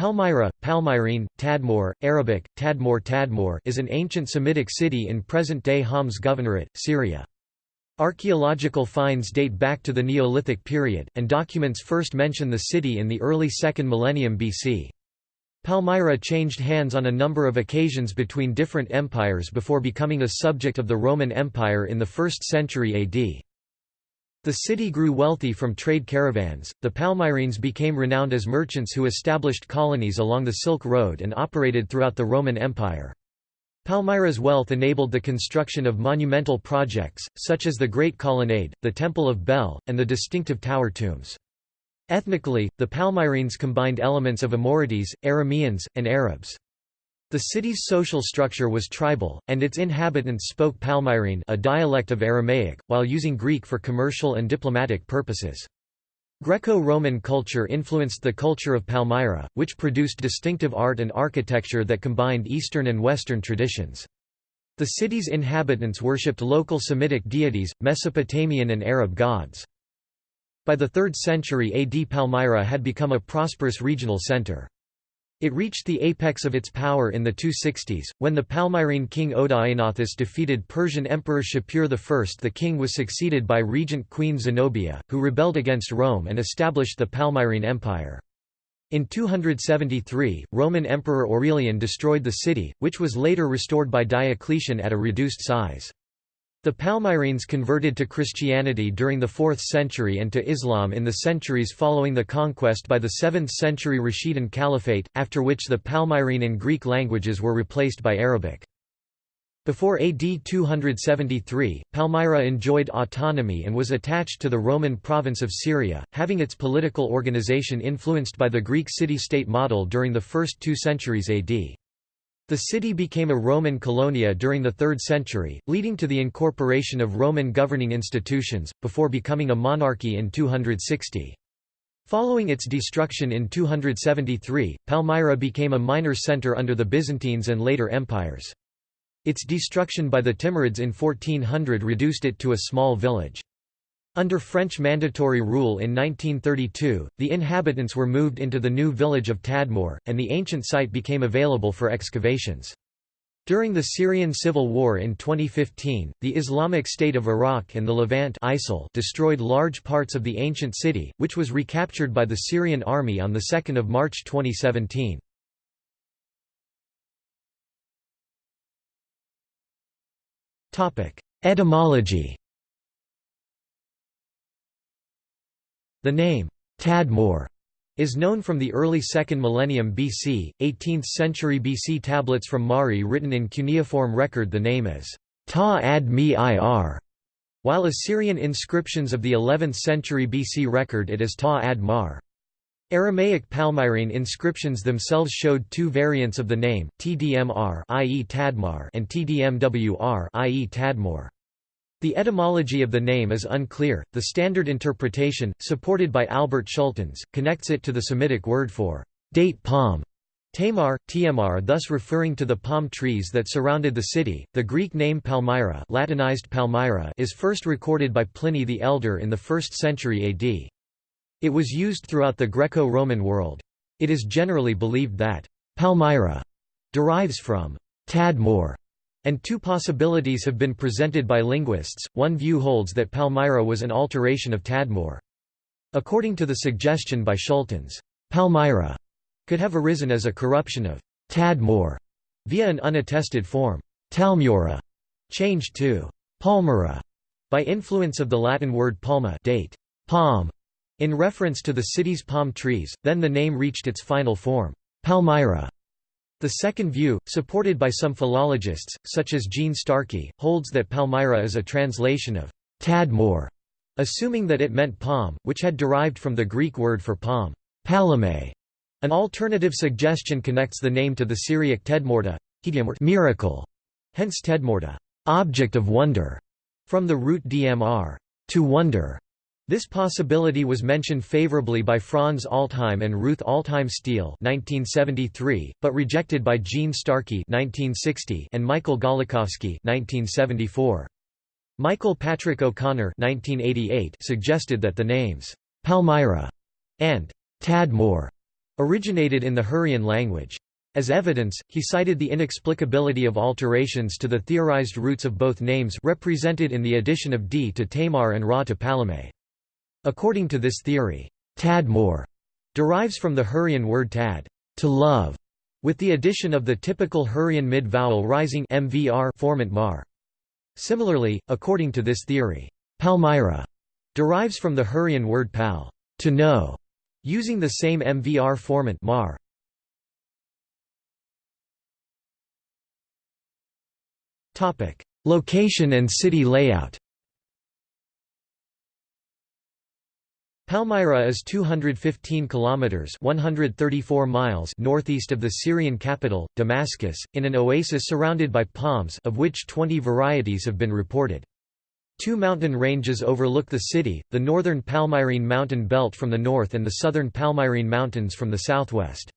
Palmyra, Palmyrene, Tadmor, Arabic, Tadmor Tadmor is an ancient Semitic city in present-day Homs Governorate, Syria. Archaeological finds date back to the Neolithic period, and documents first mention the city in the early 2nd millennium BC. Palmyra changed hands on a number of occasions between different empires before becoming a subject of the Roman Empire in the 1st century AD. The city grew wealthy from trade caravans. The Palmyrenes became renowned as merchants who established colonies along the Silk Road and operated throughout the Roman Empire. Palmyra's wealth enabled the construction of monumental projects, such as the Great Colonnade, the Temple of Bel, and the distinctive tower tombs. Ethnically, the Palmyrenes combined elements of Amorites, Arameans, and Arabs. The city's social structure was tribal, and its inhabitants spoke Palmyrene a dialect of Aramaic, while using Greek for commercial and diplomatic purposes. Greco-Roman culture influenced the culture of Palmyra, which produced distinctive art and architecture that combined Eastern and Western traditions. The city's inhabitants worshipped local Semitic deities, Mesopotamian and Arab gods. By the 3rd century AD Palmyra had become a prosperous regional center. It reached the apex of its power in the 260s, when the Palmyrene king Odaenathus defeated Persian Emperor Shapur I. The king was succeeded by regent Queen Zenobia, who rebelled against Rome and established the Palmyrene Empire. In 273, Roman Emperor Aurelian destroyed the city, which was later restored by Diocletian at a reduced size. The Palmyrenes converted to Christianity during the 4th century and to Islam in the centuries following the conquest by the 7th century Rashidun Caliphate, after which the Palmyrene and Greek languages were replaced by Arabic. Before AD 273, Palmyra enjoyed autonomy and was attached to the Roman province of Syria, having its political organization influenced by the Greek city-state model during the first two centuries AD. The city became a Roman colonia during the 3rd century, leading to the incorporation of Roman governing institutions, before becoming a monarchy in 260. Following its destruction in 273, Palmyra became a minor centre under the Byzantines and later empires. Its destruction by the Timurids in 1400 reduced it to a small village. Under French mandatory rule in 1932, the inhabitants were moved into the new village of Tadmor, and the ancient site became available for excavations. During the Syrian civil war in 2015, the Islamic State of Iraq and the Levant ISIL destroyed large parts of the ancient city, which was recaptured by the Syrian army on 2 March 2017. Etymology The name, Tadmor, is known from the early 2nd millennium BC, 18th century BC tablets from Mari written in cuneiform record the name as Ta ad mi ir, while Assyrian inscriptions of the 11th century BC record it as Ta ad mar. Aramaic Palmyrene inscriptions themselves showed two variants of the name, Tdmr i.e. Tadmar and Tdmwr i.e. Tadmor. The etymology of the name is unclear. The standard interpretation, supported by Albert Schultens, connects it to the Semitic word for date palm, Tamar, Tiamar thus referring to the palm trees that surrounded the city. The Greek name Palmyra, Latinized Palmyra is first recorded by Pliny the Elder in the 1st century AD. It was used throughout the Greco-Roman world. It is generally believed that Palmyra derives from Tadmor, and two possibilities have been presented by linguists. One view holds that Palmyra was an alteration of Tadmor. According to the suggestion by Schultens, Palmyra could have arisen as a corruption of Tadmor via an unattested form, Talmura, changed to Palmyra by influence of the Latin word palma date, palm, in reference to the city's palm trees, then the name reached its final form, Palmyra. The second view, supported by some philologists, such as Jean Starcky, holds that Palmyra is a translation of Tadmor, assuming that it meant palm, which had derived from the Greek word for palm, palame. An alternative suggestion connects the name to the Syriac tedmorta, miracle, hence tedmorta, object of wonder, from the root dmr, to wonder. This possibility was mentioned favorably by Franz Altheim and Ruth Altheim Stiehl (1973), but rejected by Jean Starcky (1960) and Michael Gawlikowski (1974). Michael Patrick O'Connor (1988) suggested that the names Palmyra and Tadmor originated in the Hurrian language. As evidence, he cited the inexplicability of alterations to the theorized roots of both names represented in the addition of d to Tamar and ra to Palame. According to this theory, Tadmor derives from the Hurrian word tad, to love, with the addition of the typical Hurrian mid-vowel rising mvr formant mar. Similarly, according to this theory, Palmyra derives from the Hurrian word pal, to know, using the same mvr formant mar. Topic: Location and city layout. Palmyra is 215 kilometers (134 miles) northeast of the Syrian capital, Damascus, in an oasis surrounded by palms, of which 20 varieties have been reported. Two mountain ranges overlook the city, the northern Palmyrene mountain belt from the north and the southern Palmyrene mountains from the southwest.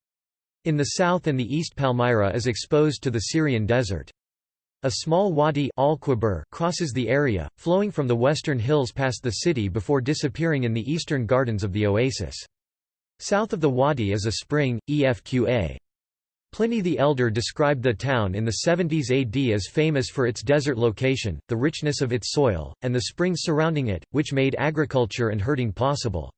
In the south and the east Palmyra is exposed to the Syrian desert. A small wadi crosses the area, flowing from the western hills past the city before disappearing in the eastern gardens of the oasis. South of the wadi is a spring, Efqa. Pliny the Elder described the town in the 70s AD as famous for its desert location, the richness of its soil, and the springs surrounding it, which made agriculture and herding possible.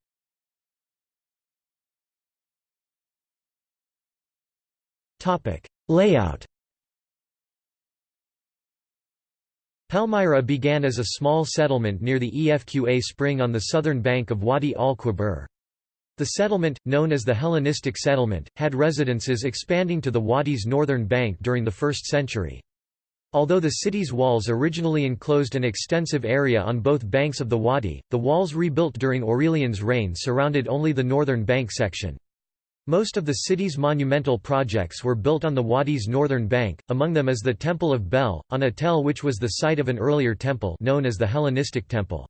Layout Palmyra began as a small settlement near the Efqa spring on the southern bank of Wadi al-Qubar. The settlement, known as the Hellenistic settlement, had residences expanding to the wadi's northern bank during the 1st century. Although the city's walls originally enclosed an extensive area on both banks of the wadi, the walls rebuilt during Aurelian's reign surrounded only the northern bank section. Most of the city's monumental projects were built on the wadi's northern bank, among them is the Temple of Bel, on a tell which was the site of an earlier temple known as the Hellenistic Temple.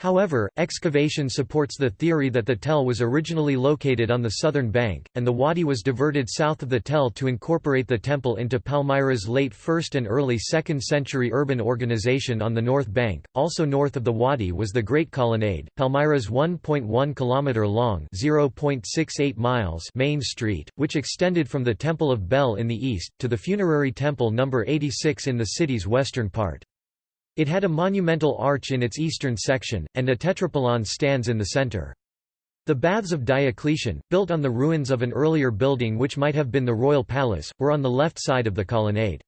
However, excavation supports the theory that the Tell was originally located on the southern bank, and the wadi was diverted south of the Tell to incorporate the temple into Palmyra's late 1st and early 2nd century urban organization on the north bank. Also north of the wadi was the Great Colonnade, Palmyra's 1.1 km long (0.68 miles) main street, which extended from the Temple of Bel in the east to the funerary temple number 86 in the city's western part. It had a monumental arch in its eastern section, and a tetrapylon stands in the center. The Baths of Diocletian, built on the ruins of an earlier building which might have been the royal palace, were on the left side of the colonnade.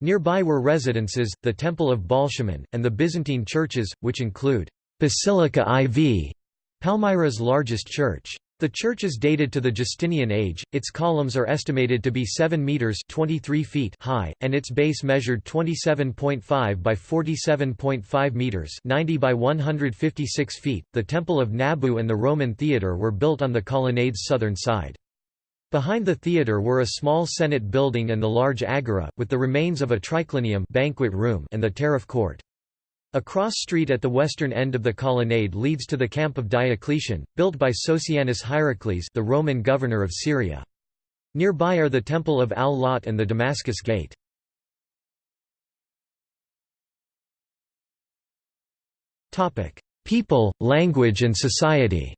Nearby were residences, the Temple of Baalshamin, and the Byzantine churches, which include Basilica IV, Palmyra's largest church. The church is dated to the Justinian age, its columns are estimated to be 7 metres 23 feet high, and its base measured 27.5 by 47.5 metres 90 by 156 feet. The Temple of Nabu and the Roman Theatre were built on the colonnade's southern side. Behind the theatre were a small Senate building and the large agora, with the remains of a triclinium banquet room and the tariff court. A cross street at the western end of the colonnade leads to the camp of Diocletian, built by Sossianus Hierocles the Roman governor of Syria. Nearby are the Temple of Al-Lat and the Damascus Gate. People, language and society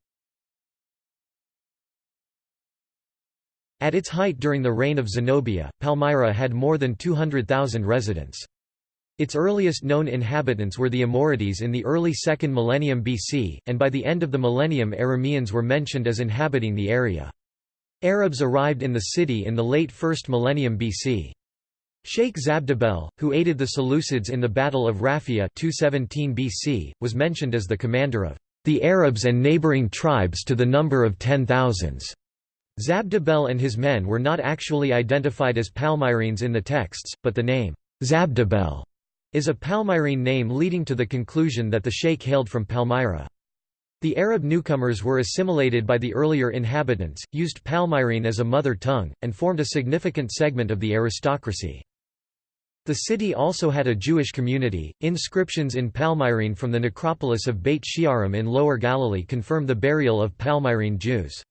At its height during the reign of Zenobia, Palmyra had more than 200,000 residents. Its earliest known inhabitants were the Amorites in the early 2nd millennium BC, and by the end of the millennium Arameans were mentioned as inhabiting the area. Arabs arrived in the city in the late 1st millennium BC. Sheikh Zabdibel, who aided the Seleucids in the Battle of Raphia 217 BC, was mentioned as the commander of the Arabs and neighboring tribes to the number of ten thousands. Zabdibel and his men were not actually identified as Palmyrenes in the texts, but the name Zabdibel is a Palmyrene name leading to the conclusion that the sheikh hailed from Palmyra. The Arab newcomers were assimilated by the earlier inhabitants, used Palmyrene as a mother tongue, and formed a significant segment of the aristocracy. The city also had a Jewish community. Inscriptions in Palmyrene from the necropolis of Beit Shearim in Lower Galilee confirm the burial of Palmyrene Jews.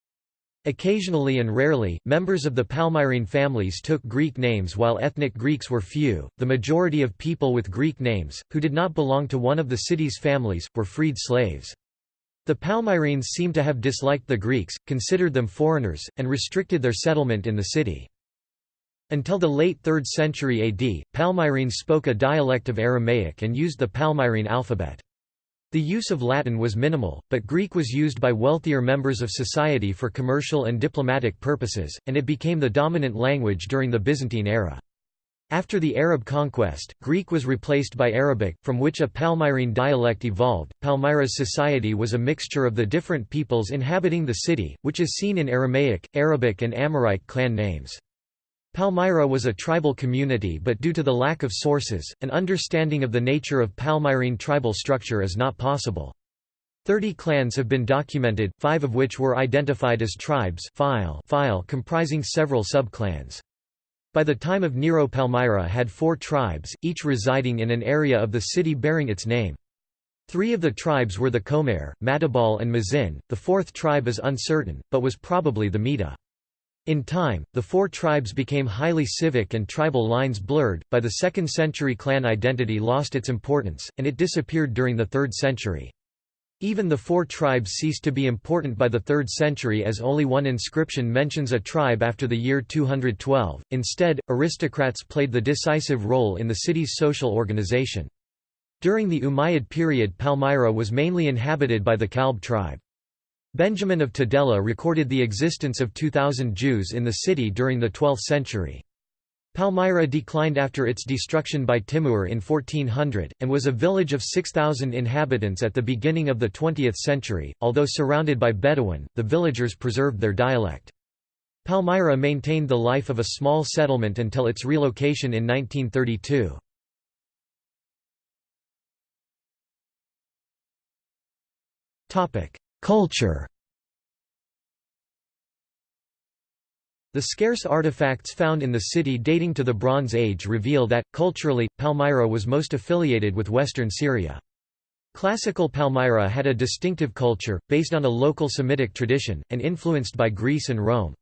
Occasionally and rarely, members of the Palmyrene families took Greek names while ethnic Greeks were few. The majority of people with Greek names, who did not belong to one of the city's families, were freed slaves. The Palmyrene seem to have disliked the Greeks, considered them foreigners, and restricted their settlement in the city. Until the late 3rd century AD, Palmyrene spoke a dialect of Aramaic and used the Palmyrene alphabet. The use of Latin was minimal, but Greek was used by wealthier members of society for commercial and diplomatic purposes, and it became the dominant language during the Byzantine era. After the Arab conquest, Greek was replaced by Arabic, from which a Palmyrene dialect evolved. Palmyra's society was a mixture of the different peoples inhabiting the city, which is seen in Aramaic, Arabic, and Amorite clan names. Palmyra was a tribal community but due to the lack of sources, an understanding of the nature of Palmyrene tribal structure is not possible. Thirty clans have been documented, five of which were identified as tribes file, file comprising several subclans. By the time of Nero Palmyra had four tribes, each residing in an area of the city bearing its name. Three of the tribes were the Comair, Matabal and Mazin, the fourth tribe is uncertain, but was probably the Meta. In time, the four tribes became highly civic and tribal lines blurred. By the 2nd century, clan identity lost its importance, and it disappeared during the 3rd century. Even the four tribes ceased to be important by the 3rd century as only one inscription mentions a tribe after the year 212. Instead, aristocrats played the decisive role in the city's social organization. During the Umayyad period Palmyra was mainly inhabited by the Kalb tribe. Benjamin of Tudela recorded the existence of 2,000 Jews in the city during the 12th century. Palmyra declined after its destruction by Timur in 1400, and was a village of 6,000 inhabitants at the beginning of the 20th century. Although surrounded by Bedouin, the villagers preserved their dialect. Palmyra maintained the life of a small settlement until its relocation in 1932. Culture The scarce artifacts found in the city dating to the Bronze Age reveal that, culturally, Palmyra was most affiliated with western Syria. Classical Palmyra had a distinctive culture, based on a local Semitic tradition, and influenced by Greece and Rome.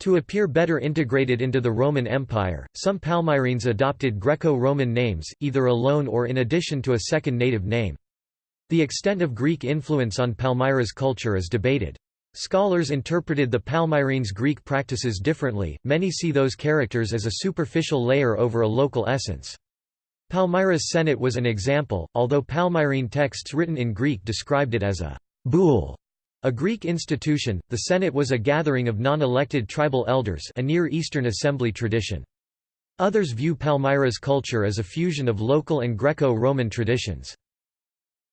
To appear better integrated into the Roman Empire, some Palmyrenes adopted Greco-Roman names, either alone or in addition to a second native name. The extent of Greek influence on Palmyra's culture is debated. Scholars interpreted the Palmyrenes' Greek practices differently, many see those characters as a superficial layer over a local essence. Palmyra's Senate was an example, although Palmyrene texts written in Greek described it as a boule, a Greek institution, the Senate was a gathering of non-elected tribal elders a Near Eastern assembly tradition. Others view Palmyra's culture as a fusion of local and Greco-Roman traditions.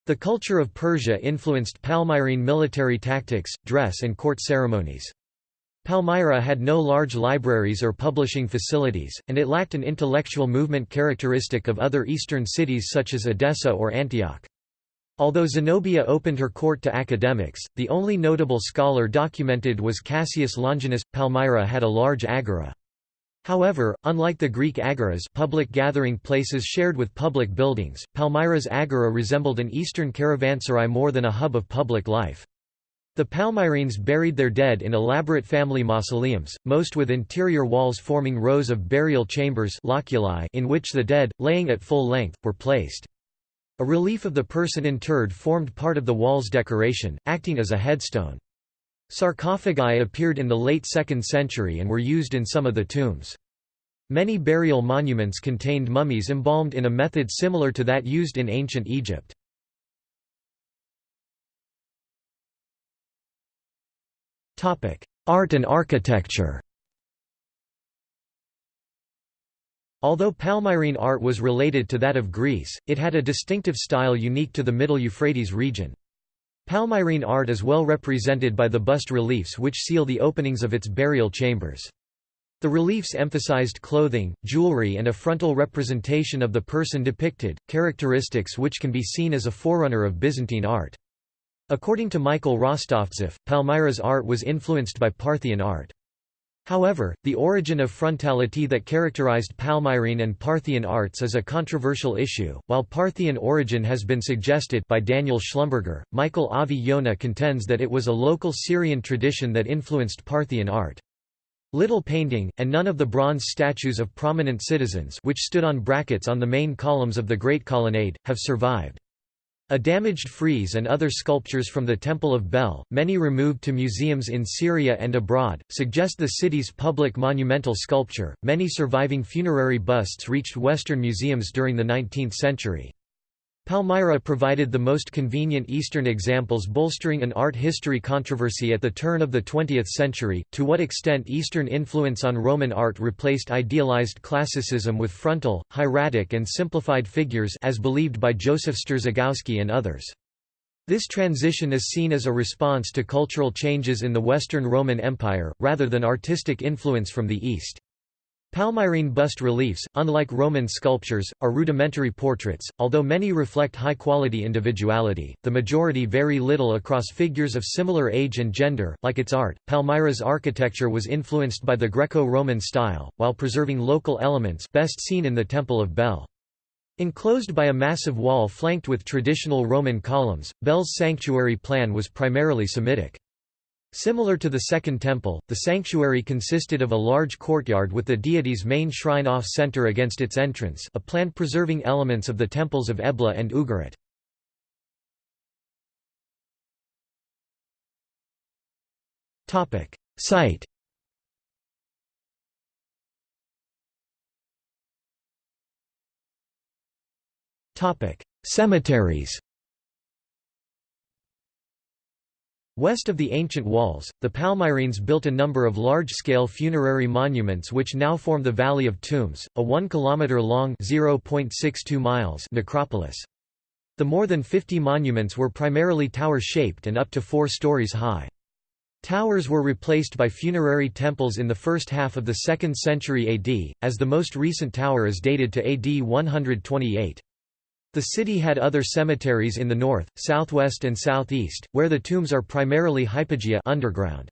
The culture of Persia influenced Palmyrene military tactics, dress and court ceremonies. Palmyra had no large libraries or publishing facilities, and it lacked an intellectual movement characteristic of other eastern cities such as Edessa or Antioch. Although Zenobia opened her court to academics, the only notable scholar documented was Cassius Longinus. Palmyra had a large agora. However, unlike the Greek agoras public gathering places shared with public buildings, Palmyra's agora resembled an eastern caravanserai more than a hub of public life. The Palmyrenes buried their dead in elaborate family mausoleums, most with interior walls forming rows of burial chambers in which the dead, laying at full length, were placed. A relief of the person interred formed part of the wall's decoration, acting as a headstone. Sarcophagi appeared in the late 2nd century and were used in some of the tombs. Many burial monuments contained mummies embalmed in a method similar to that used in ancient Egypt. Art and architecture Although Palmyrene art was related to that of Greece, it had a distinctive style unique to the Middle Euphrates region. Palmyrene art is well represented by the bust reliefs which seal the openings of its burial chambers. The reliefs emphasized clothing, jewelry and a frontal representation of the person depicted, characteristics which can be seen as a forerunner of Byzantine art. According to Michael Rostovtzeff, Palmyra's art was influenced by Parthian art. However, the origin of frontality that characterized Palmyrene and Parthian arts is a controversial issue. While Parthian origin has been suggested by Daniel Schlumberger, Michael Avi Yonah contends that it was a local Syrian tradition that influenced Parthian art. Little painting, and none of the bronze statues of prominent citizens which stood on brackets on the main columns of the Great Colonnade, have survived. A damaged frieze and other sculptures from the Temple of Bel, many removed to museums in Syria and abroad, suggest the city's public monumental sculpture. Many surviving funerary busts reached Western museums during the 19th century. Palmyra provided the most convenient Eastern examples bolstering an art history controversy at the turn of the 20th century, to what extent Eastern influence on Roman art replaced idealized classicism with frontal, hieratic and simplified figures as believed by Joseph Strzygowski and others. This transition is seen as a response to cultural changes in the Western Roman Empire, rather than artistic influence from the East. Palmyrene bust reliefs, unlike Roman sculptures, are rudimentary portraits, although many reflect high-quality individuality, the majority vary little across figures of similar age and gender. Like its art, Palmyra's architecture was influenced by the Greco-Roman style, while preserving local elements best seen in the Temple of Bel. Enclosed by a massive wall flanked with traditional Roman columns, Bel's sanctuary plan was primarily Semitic. Similar to the Second Temple, the sanctuary consisted of a large courtyard with the deity's main shrine off-center against its entrance a plan preserving elements of the temples of Ebla and Ugarit. Site Cemeteries West of the ancient walls, the Palmyrenes built a number of large-scale funerary monuments which now form the Valley of Tombs, a 1 km long (0.62 miles) necropolis. The more than 50 monuments were primarily tower-shaped and up to 4 stories high. Towers were replaced by funerary temples in the first half of the 2nd century AD, as the most recent tower is dated to AD 128. The city had other cemeteries in the north, southwest and southeast, where the tombs are primarily hypogea underground.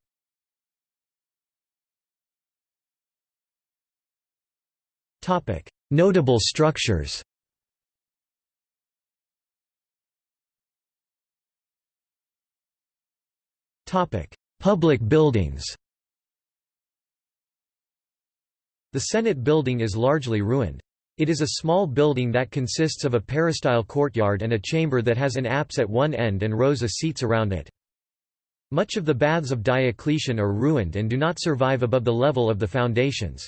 Notable structures Public buildings The Senate building is largely ruined. It is a small building that consists of a peristyle courtyard and a chamber that has an apse at one end and rows of seats around it. Much of the baths of Diocletian are ruined and do not survive above the level of the foundations.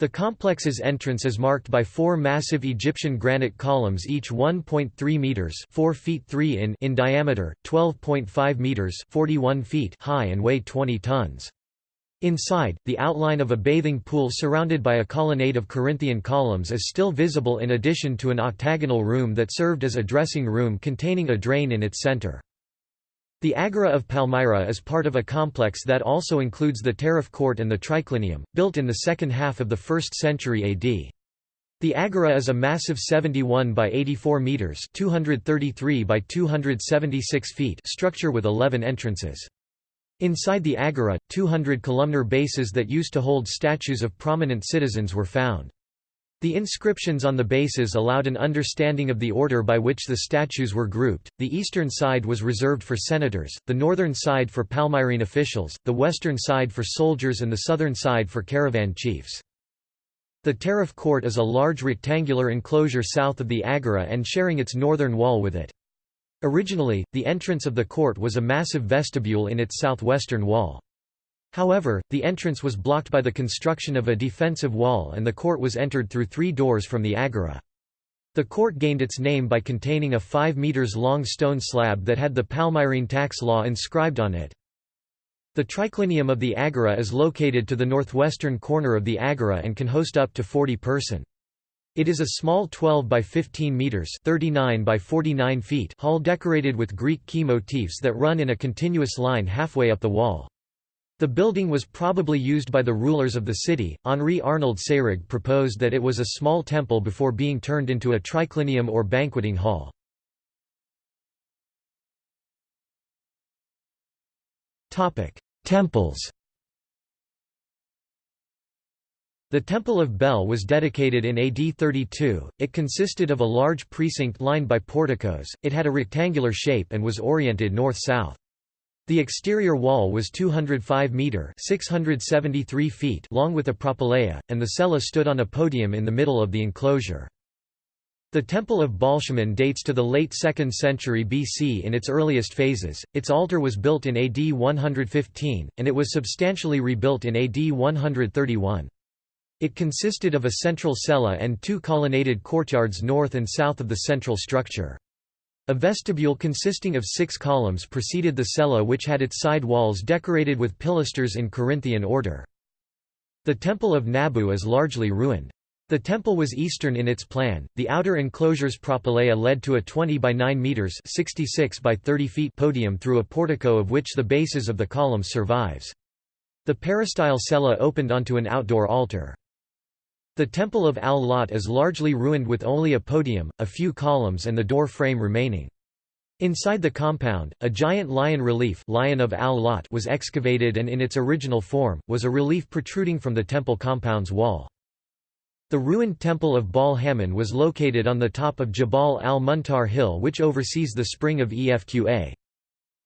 The complex's entrance is marked by four massive Egyptian granite columns each 1.3 meters 4 feet 3 in, in diameter, 12.5 meters 41 feet high and weigh 20 tons. Inside, the outline of a bathing pool surrounded by a colonnade of Corinthian columns is still visible in addition to an octagonal room that served as a dressing room containing a drain in its center. The Agora of Palmyra is part of a complex that also includes the Tariff Court and the Triclinium, built in the second half of the 1st century AD. The Agora is a massive 71 by 84 meters, 233 by 276 feet structure with 11 entrances. Inside the agora, 200 columnar bases that used to hold statues of prominent citizens were found. The inscriptions on the bases allowed an understanding of the order by which the statues were grouped. The eastern side was reserved for senators, the northern side for Palmyrene officials, the western side for soldiers, and the southern side for caravan chiefs. The Tariff Court is a large rectangular enclosure south of the agora and sharing its northern wall with it. Originally, the entrance of the court was a massive vestibule in its southwestern wall. However, the entrance was blocked by the construction of a defensive wall and the court was entered through three doors from the agora. The court gained its name by containing a 5 meters long stone slab that had the Palmyrene tax law inscribed on it. The triclinium of the agora is located to the northwestern corner of the agora and can host up to 40 person. It is a small 12 by 15 meters (39 by 49 feet) hall decorated with Greek key motifs that run in a continuous line halfway up the wall. The building was probably used by the rulers of the city. Henri Arnold Seyrig proposed that it was a small temple before being turned into a triclinium or banqueting hall. Topic: Temples. The Temple of Bel was dedicated in AD 32, it consisted of a large precinct lined by porticos, it had a rectangular shape and was oriented north-south. The exterior wall was 205 metre 673 feet long with a propylaea, and the cella stood on a podium in the middle of the enclosure. The Temple of Baalshamin dates to the late 2nd century BC in its earliest phases. Its altar was built in AD 115, and it was substantially rebuilt in AD 131. It consisted of a central cella and two colonnaded courtyards north and south of the central structure. A vestibule consisting of six columns preceded the cella which had its side walls decorated with pilasters in Corinthian order. The Temple of Nabu is largely ruined. The temple was eastern in its plan. The outer enclosure's propylaea led to a 20 by 9 meters (66 by 30 feet) podium through a portico of which the bases of the columns survives. The peristyle cella opened onto an outdoor altar. The Temple of Al-Lat is largely ruined with only a podium, a few columns and the door frame remaining. Inside the compound, a giant lion relief lion of Al-Lat was excavated and in its original form, was a relief protruding from the temple compound's wall. The ruined temple of Baal Hammon was located on the top of Jabal al-Muntar hill which oversees the spring of Efqa.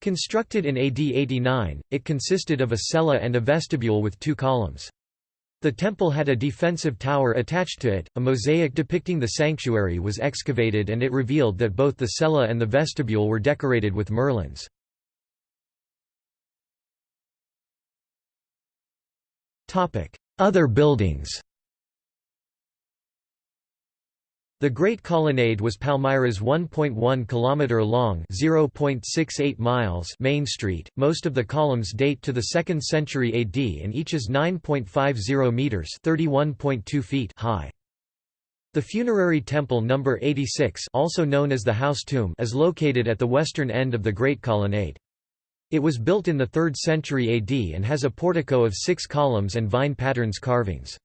Constructed in AD 89, it consisted of a cella and a vestibule with two columns. The temple had a defensive tower attached to it. A mosaic depicting the sanctuary was excavated and it revealed that both the cella and the vestibule were decorated with merlons. Other buildings The Great Colonnade was Palmyra's 1.1 km long (0.68 miles) main street. Most of the columns date to the 2nd century AD and each is 9.50 meters (31.2 feet) high. The funerary temple number 86, also known as the house tomb, is located at the western end of the Great Colonnade. It was built in the 3rd century AD and has a portico of 6 columns and vine patterns carvings.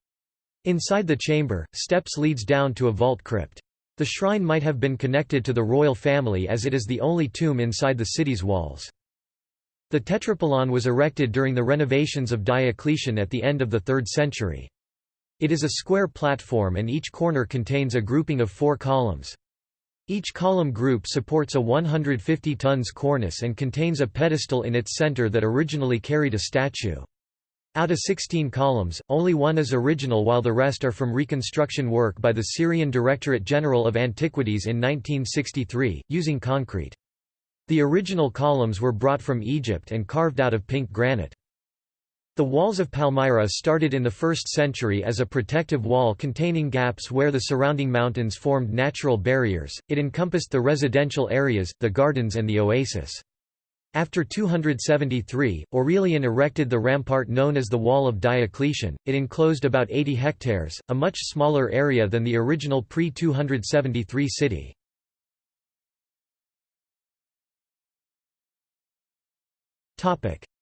Inside the chamber, steps leads down to a vault crypt. The shrine might have been connected to the royal family as it is the only tomb inside the city's walls. The Tetrapylon was erected during the renovations of Diocletian at the end of the 3rd century. It is a square platform and each corner contains a grouping of four columns. Each column group supports a 150 tons cornice and contains a pedestal in its center that originally carried a statue. Out of 16 columns, only one is original while the rest are from reconstruction work by the Syrian Directorate General of Antiquities in 1963, using concrete. The original columns were brought from Egypt and carved out of pink granite. The walls of Palmyra started in the 1st century as a protective wall containing gaps where the surrounding mountains formed natural barriers, it encompassed the residential areas, the gardens and the oasis. After 273, Aurelian erected the rampart known as the Wall of Diocletian. It enclosed about 80 hectares, a much smaller area than the original pre-273 city.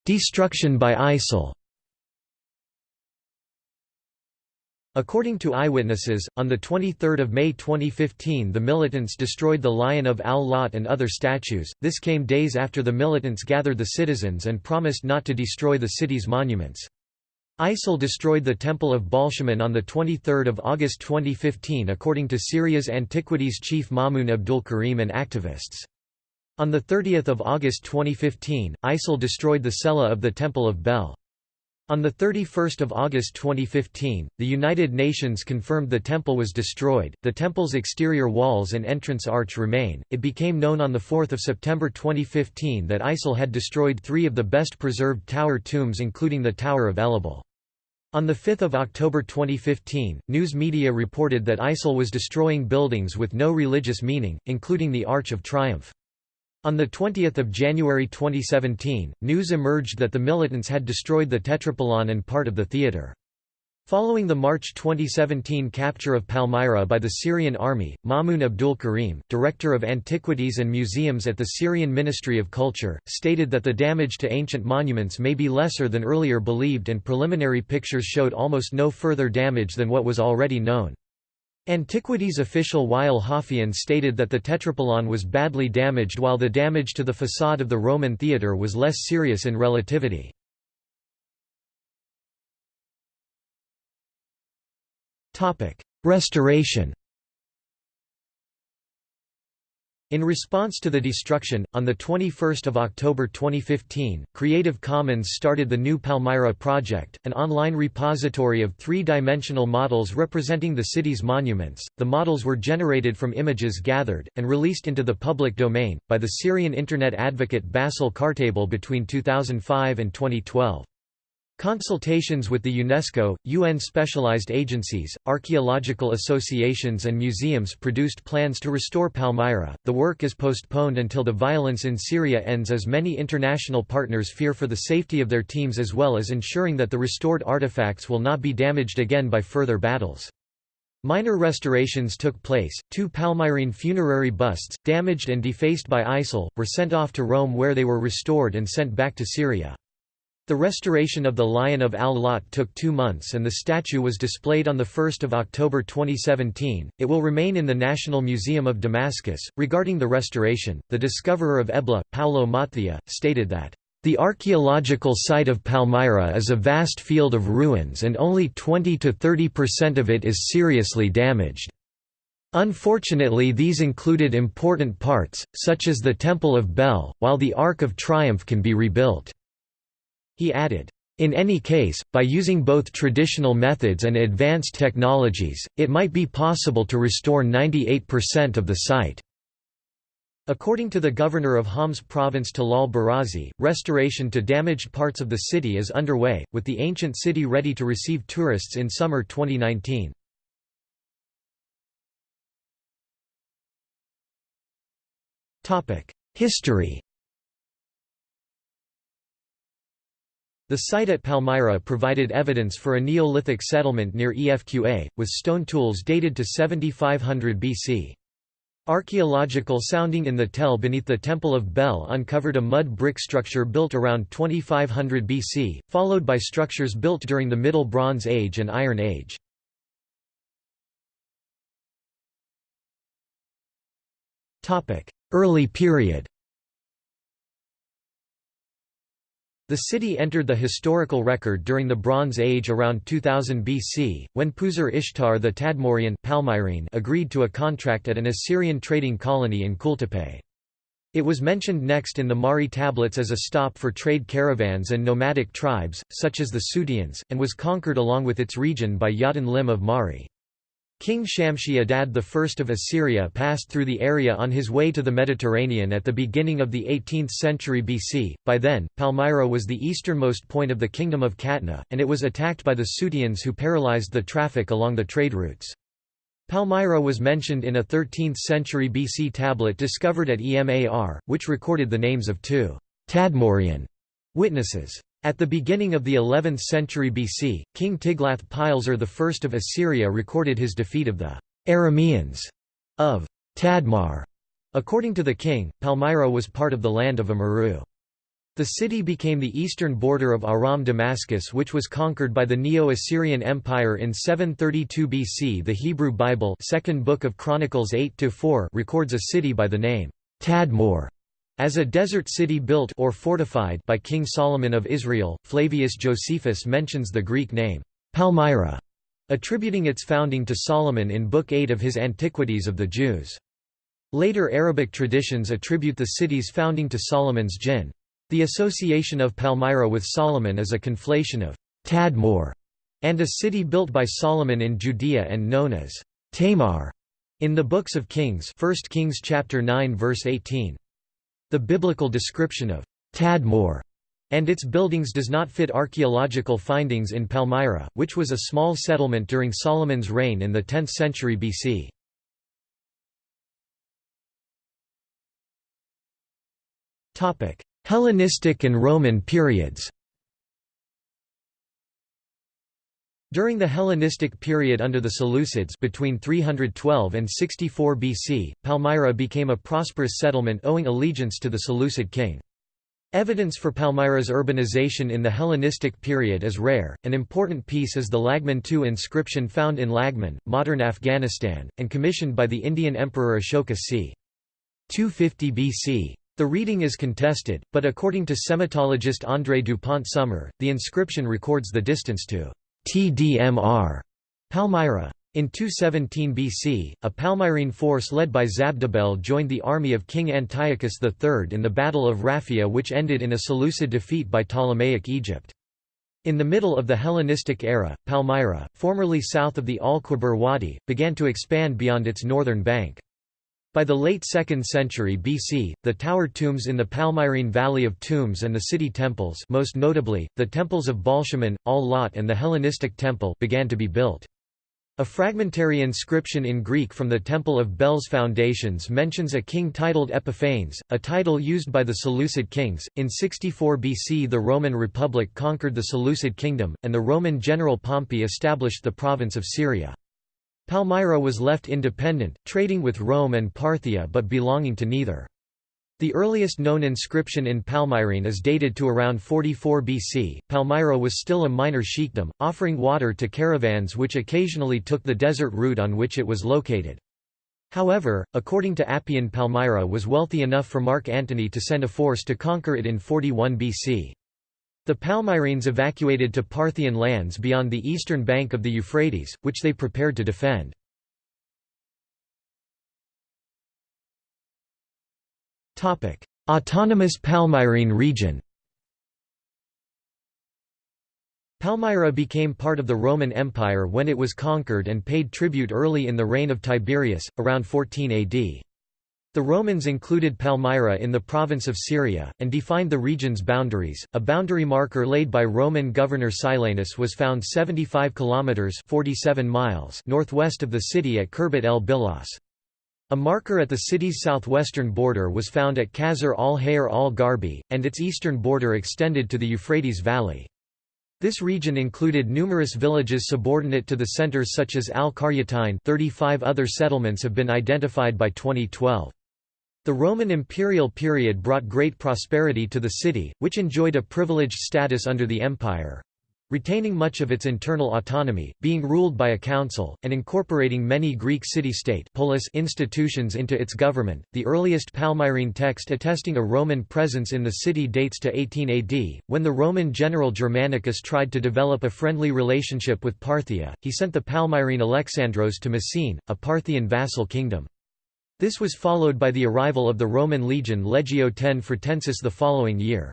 Destruction by ISIL. According to eyewitnesses, on 23 May 2015 the militants destroyed the Lion of Al-Lat and other statues, this came days after the militants gathered the citizens and promised not to destroy the city's monuments. ISIL destroyed the Temple of Baalshamin on 23 August 2015 according to Syria's Antiquities chief Mamoun Abdul Karim and activists. On 30 August 2015, ISIL destroyed the cella of the Temple of Bel. On 31 August 2015, the United Nations confirmed the temple was destroyed. The temple's exterior walls and entrance arch remain. It became known on 4 September 2015 that ISIL had destroyed three of the best preserved tower tombs, including the Tower of Elibal. On 5 October 2015, news media reported that ISIL was destroying buildings with no religious meaning, including the Arch of Triumph. On 20 January 2017, news emerged that the militants had destroyed the Tetrapylon and part of the theatre. Following the March 2017 capture of Palmyra by the Syrian army, Mamoun Abdul Karim, director of antiquities and museums at the Syrian Ministry of Culture, stated that the damage to ancient monuments may be lesser than earlier believed and preliminary pictures showed almost no further damage than what was already known. Antiquities official Wael Hafian stated that the Tetrapylon was badly damaged while the damage to the facade of the Roman theatre was less serious in relativity. Restoration In response to the destruction, on 21 October 2015, Creative Commons started the new Palmyra Project, an online repository of three-dimensional models representing the city's monuments. The models were generated from images gathered, and released into the public domain, by the Syrian Internet advocate Bassel Khartabil between 2005 and 2012. Consultations with the UNESCO, UN specialized agencies, archaeological associations, and museums produced plans to restore Palmyra. The work is postponed until the violence in Syria ends, as many international partners fear for the safety of their teams as well as ensuring that the restored artifacts will not be damaged again by further battles. Minor restorations took place. Two Palmyrene funerary busts, damaged and defaced by ISIL, were sent off to Rome where they were restored and sent back to Syria. The restoration of the Lion of Al-Lat took two months and the statue was displayed on 1 October 2017. It will remain in the National Museum of Damascus. Regarding the restoration, the discoverer of Ebla, Paolo Matthiae, stated that, the archaeological site of Palmyra is a vast field of ruins and only 20 to 30% of it is seriously damaged. Unfortunately these included important parts, such as the Temple of Bel, while the Ark of Triumph can be rebuilt. He added, in any case, by using both traditional methods and advanced technologies, it might be possible to restore 98% of the site. According to the governor of Homs province Talal Barazi, restoration to damaged parts of the city is underway, with the ancient city ready to receive tourists in summer 2019. History The site at Palmyra provided evidence for a Neolithic settlement near Efqa, with stone tools dated to 7500 BC. Archaeological sounding in the Tell beneath the Temple of Bel uncovered a mud brick structure built around 2500 BC, followed by structures built during the Middle Bronze Age and Iron Age. Early period The city entered the historical record during the Bronze Age around 2000 BC, when Puzur Ishtar the Tadmorian Palmyrene agreed to a contract at an Assyrian trading colony in Kultepe. It was mentioned next in the Mari tablets as a stop for trade caravans and nomadic tribes, such as the Suteans, and was conquered along with its region by Yatin Lim of Mari. King Shamshi Adad I of Assyria passed through the area on his way to the Mediterranean at the beginning of the 18th century BC. By then, Palmyra was the easternmost point of the Kingdom of Qatna, and it was attacked by the Suteans who paralyzed the traffic along the trade routes. Palmyra was mentioned in a 13th century BC tablet discovered at Emar, which recorded the names of two Tadmorian witnesses. At the beginning of the 11th century BC, King Tiglath-Pileser I of Assyria recorded his defeat of the Arameans of Tadmar. According to the king, Palmyra was part of the land of Amurru. The city became the eastern border of Aram Damascus which was conquered by the Neo-Assyrian Empire in 732 BC The Hebrew Bible second book of Chronicles 8 records a city by the name Tadmor as a desert city built or fortified by King Solomon of Israel, Flavius Josephus mentions the Greek name, Palmyra, attributing its founding to Solomon in Book 8 of his Antiquities of the Jews. Later Arabic traditions attribute the city's founding to Solomon's jinn. The association of Palmyra with Solomon is a conflation of Tadmor and a city built by Solomon in Judea and known as Tamar in the books of Kings 1 Kings chapter 9 verse 18. The biblical description of Tadmor and its buildings does not fit archaeological findings in Palmyra, which was a small settlement during Solomon's reign in the 10th century BC. Hellenistic and Roman periods During the Hellenistic period under the Seleucids between 312 and 64 BC, Palmyra became a prosperous settlement owing allegiance to the Seleucid king. Evidence for Palmyra's urbanization in the Hellenistic period is rare. An important piece is the Laghman II inscription found in Laghman, modern Afghanistan, and commissioned by the Indian Emperor Ashoka c. 250 BC. The reading is contested, but according to semitologist André Dupont-Sommer, the inscription records the distance to TDMR Palmyra. In 217 BC, a Palmyrene force led by Zabdibel joined the army of King Antiochus III in the Battle of Raphia which ended in a Seleucid defeat by Ptolemaic Egypt. In the middle of the Hellenistic era, Palmyra, formerly south of the Al-Qubar Wadi, began to expand beyond its northern bank. By the late 2nd century BC, the tower tombs in the Palmyrene Valley of Tombs and the city temples most notably, the temples of Baalshamin, Al-Lat and the Hellenistic temple began to be built. A fragmentary inscription in Greek from the Temple of Bel's foundations mentions a king titled Epiphanes, a title used by the Seleucid kings. In 64 BC, the Roman Republic conquered the Seleucid kingdom, and the Roman general Pompey established the province of Syria. Palmyra was left independent, trading with Rome and Parthia but belonging to neither. The earliest known inscription in Palmyrene is dated to around 44 BC. Palmyra was still a minor sheikdom, offering water to caravans which occasionally took the desert route on which it was located. However, according to Appian Palmyra was wealthy enough for Mark Antony to send a force to conquer it in 41 BC. The Palmyrenes evacuated to Parthian lands beyond the eastern bank of the Euphrates, which they prepared to defend. Autonomous Palmyrene region. Palmyra became part of the Roman Empire when it was conquered and paid tribute early in the reign of Tiberius, around 14 AD. The Romans included Palmyra in the province of Syria, and defined the region's boundaries. A boundary marker laid by Roman governor Silanus was found 75 kilometers (47 miles) northwest of the city at Khirbet el Bilas. A marker at the city's southwestern border was found at Qasr al-Hayr al-Garbi, and its eastern border extended to the Euphrates Valley. This region included numerous villages subordinate to the centers such as Al-Qaryatayn 35 other settlements have been identified by 2012. The Roman imperial period brought great prosperity to the city, which enjoyed a privileged status under the empire, retaining much of its internal autonomy, being ruled by a council, and incorporating many Greek city-state institutions into its government. The earliest Palmyrene text attesting a Roman presence in the city dates to 18 AD, when the Roman general Germanicus tried to develop a friendly relationship with Parthia. He sent the Palmyrene Alexandros to Messene, a Parthian vassal kingdom. This was followed by the arrival of the Roman legion Legio X Fretensis the following year.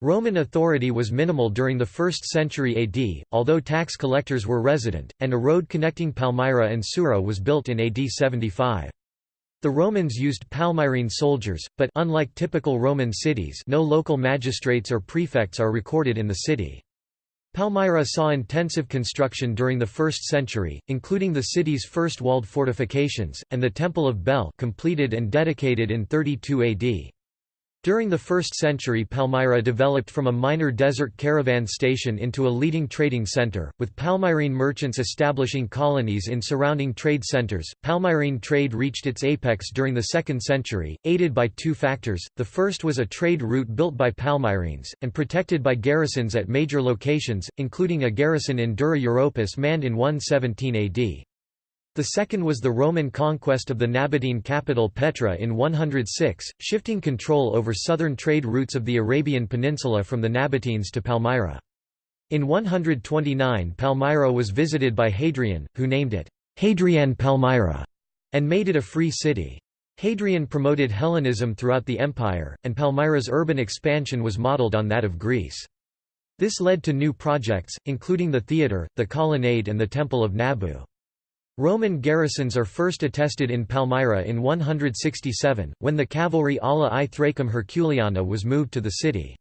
Roman authority was minimal during the 1st century AD, although tax collectors were resident, and a road connecting Palmyra and Sura was built in AD 75. The Romans used Palmyrene soldiers, but unlike typical Roman cities no local magistrates or prefects are recorded in the city. Palmyra saw intensive construction during the 1st century, including the city's first walled fortifications, and the Temple of Bel completed and dedicated in 32 AD. During the 1st century Palmyra developed from a minor desert caravan station into a leading trading center, with Palmyrene merchants establishing colonies in surrounding trade centers. Palmyrene trade reached its apex during the 2nd century, aided by two factors. The first was a trade route built by Palmyrenes, and protected by garrisons at major locations, including a garrison in Dura Europus manned in 117 AD. The second was the Roman conquest of the Nabatean capital Petra in 106, shifting control over southern trade routes of the Arabian Peninsula from the Nabateans to Palmyra. In 129 Palmyra was visited by Hadrian, who named it Hadrian Palmyra, and made it a free city. Hadrian promoted Hellenism throughout the empire, and Palmyra's urban expansion was modeled on that of Greece. This led to new projects, including the theatre, the colonnade and the Temple of Nabu. Roman garrisons are first attested in Palmyra in 167, when the cavalry ala i Thracum Herculeana was moved to the city.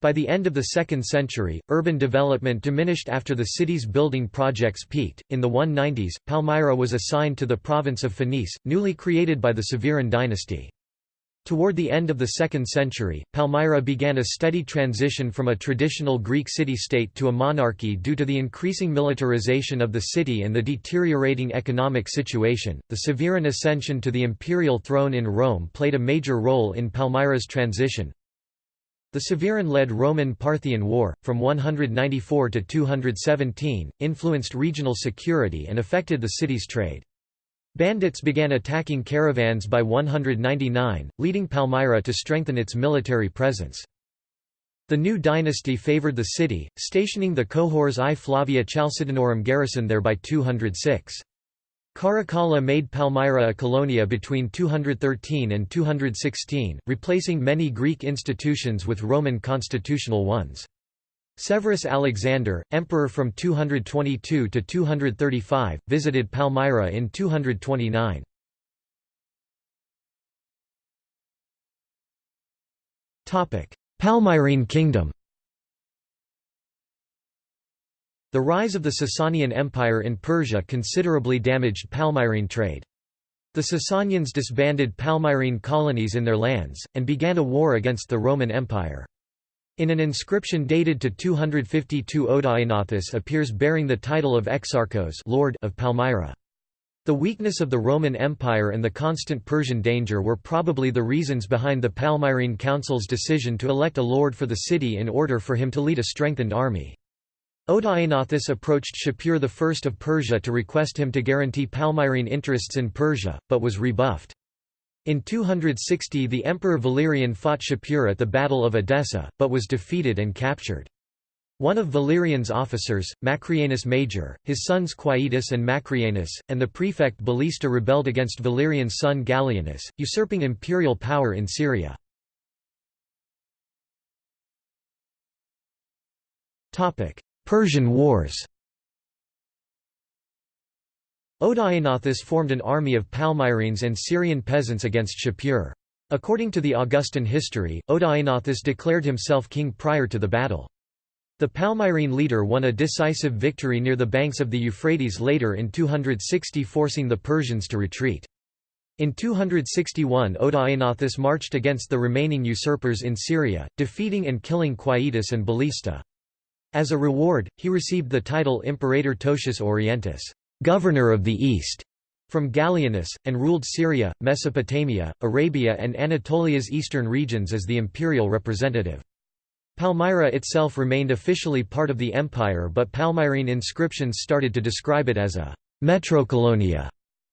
By the end of the 2nd century, urban development diminished after the city's building projects peaked. In the 190s, Palmyra was assigned to the province of Phoenice, newly created by the Severan dynasty. Toward the end of the 2nd century, Palmyra began a steady transition from a traditional Greek city-state to a monarchy due to the increasing militarization of the city and the deteriorating economic situation. The Severan ascension to the imperial throne in Rome played a major role in Palmyra's transition. The Severan-led Roman-Parthian War, from 194 to 217, influenced regional security and affected the city's trade. Bandits began attacking caravans by 199, leading Palmyra to strengthen its military presence. The new dynasty favored the city, stationing the cohors I Flavia Chalcedоnorum garrison there by 206. Caracalla made Palmyra a colonia between 213 and 216, replacing many Greek institutions with Roman constitutional ones. Severus Alexander, emperor from 222 to 235, visited Palmyra in 229. Palmyrene kingdom The rise of the Sasanian Empire in Persia considerably damaged Palmyrene trade. The Sasanians disbanded Palmyrene colonies in their lands, and began a war against the Roman Empire. In an inscription dated to 252 Odaenathus appears bearing the title of Exarchos Lord of Palmyra. The weakness of the Roman Empire and the constant Persian danger were probably the reasons behind the Palmyrene Council's decision to elect a lord for the city in order for him to lead a strengthened army. Odaenathus approached Shapur I of Persia to request him to guarantee Palmyrene interests in Persia, but was rebuffed. In 260 the Emperor Valerian fought Shapur at the Battle of Edessa, but was defeated and captured. One of Valerian's officers, Macrianus Major, his sons Quietus and Macrianus, and the prefect Ballista rebelled against Valerian's son Gallienus, usurping imperial power in Syria. Persian Wars Odaenathus formed an army of Palmyrenes and Syrian peasants against Shapur. According to the Augustan history, Odaenathus declared himself king prior to the battle. The Palmyrene leader won a decisive victory near the banks of the Euphrates later in 260 forcing the Persians to retreat. In 261 Odaenathus marched against the remaining usurpers in Syria, defeating and killing Quietus and Ballista. As a reward, he received the title Imperator Totius Orientis governor of the East, from Gallienus, and ruled Syria, Mesopotamia, Arabia and Anatolia's eastern regions as the imperial representative. Palmyra itself remained officially part of the empire but Palmyrene inscriptions started to describe it as a «metrocolonia»,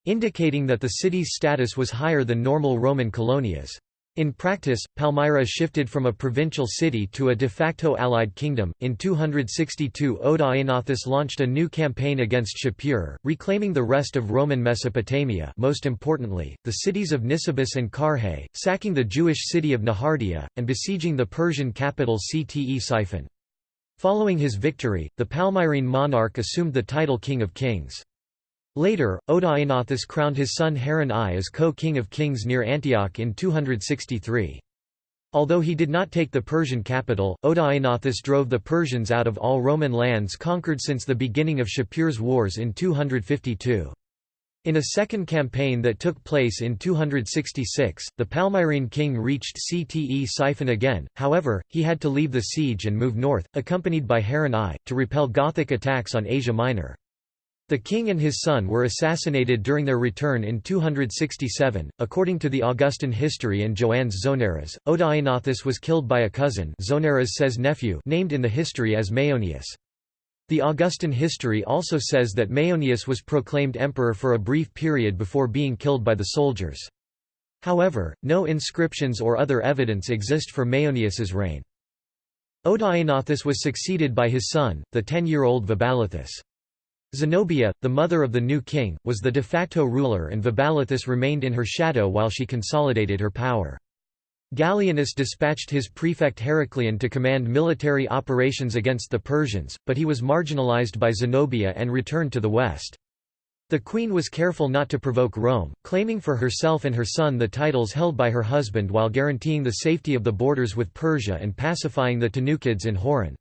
indicating that the city's status was higher than normal Roman colonias. In practice, Palmyra shifted from a provincial city to a de facto allied kingdom. In 262, Odaenathus launched a new campaign against Shapur, reclaiming the rest of Roman Mesopotamia, most importantly, the cities of Nisibis and Carrhae, sacking the Jewish city of Nehardea, and besieging the Persian capital Ctesiphon. Following his victory, the Palmyrene monarch assumed the title King of Kings. Later, Odaenathus crowned his son Hairan I as co-king of kings near Antioch in 263. Although he did not take the Persian capital, Odaenathus drove the Persians out of all Roman lands conquered since the beginning of Shapur's wars in 252. In a second campaign that took place in 266, the Palmyrene king reached Ctesiphon again, however, he had to leave the siege and move north, accompanied by Hairan I, to repel Gothic attacks on Asia Minor. The king and his son were assassinated during their return in 267. According to the Augustan history and Joannes Zonaras, Odaenathus was killed by a cousin Zonaras says nephew named in the history as Maeonius. The Augustan history also says that Maeonius was proclaimed emperor for a brief period before being killed by the soldiers. However, no inscriptions or other evidence exist for Maeonius's reign. Odaenathus was succeeded by his son, the ten-year-old Vaballathus. Zenobia, the mother of the new king, was the de facto ruler and Vaballathus remained in her shadow while she consolidated her power. Gallienus dispatched his prefect Heracleon to command military operations against the Persians, but he was marginalized by Zenobia and returned to the west. The queen was careful not to provoke Rome, claiming for herself and her son the titles held by her husband while guaranteeing the safety of the borders with Persia and pacifying the Tanukids in Hauran.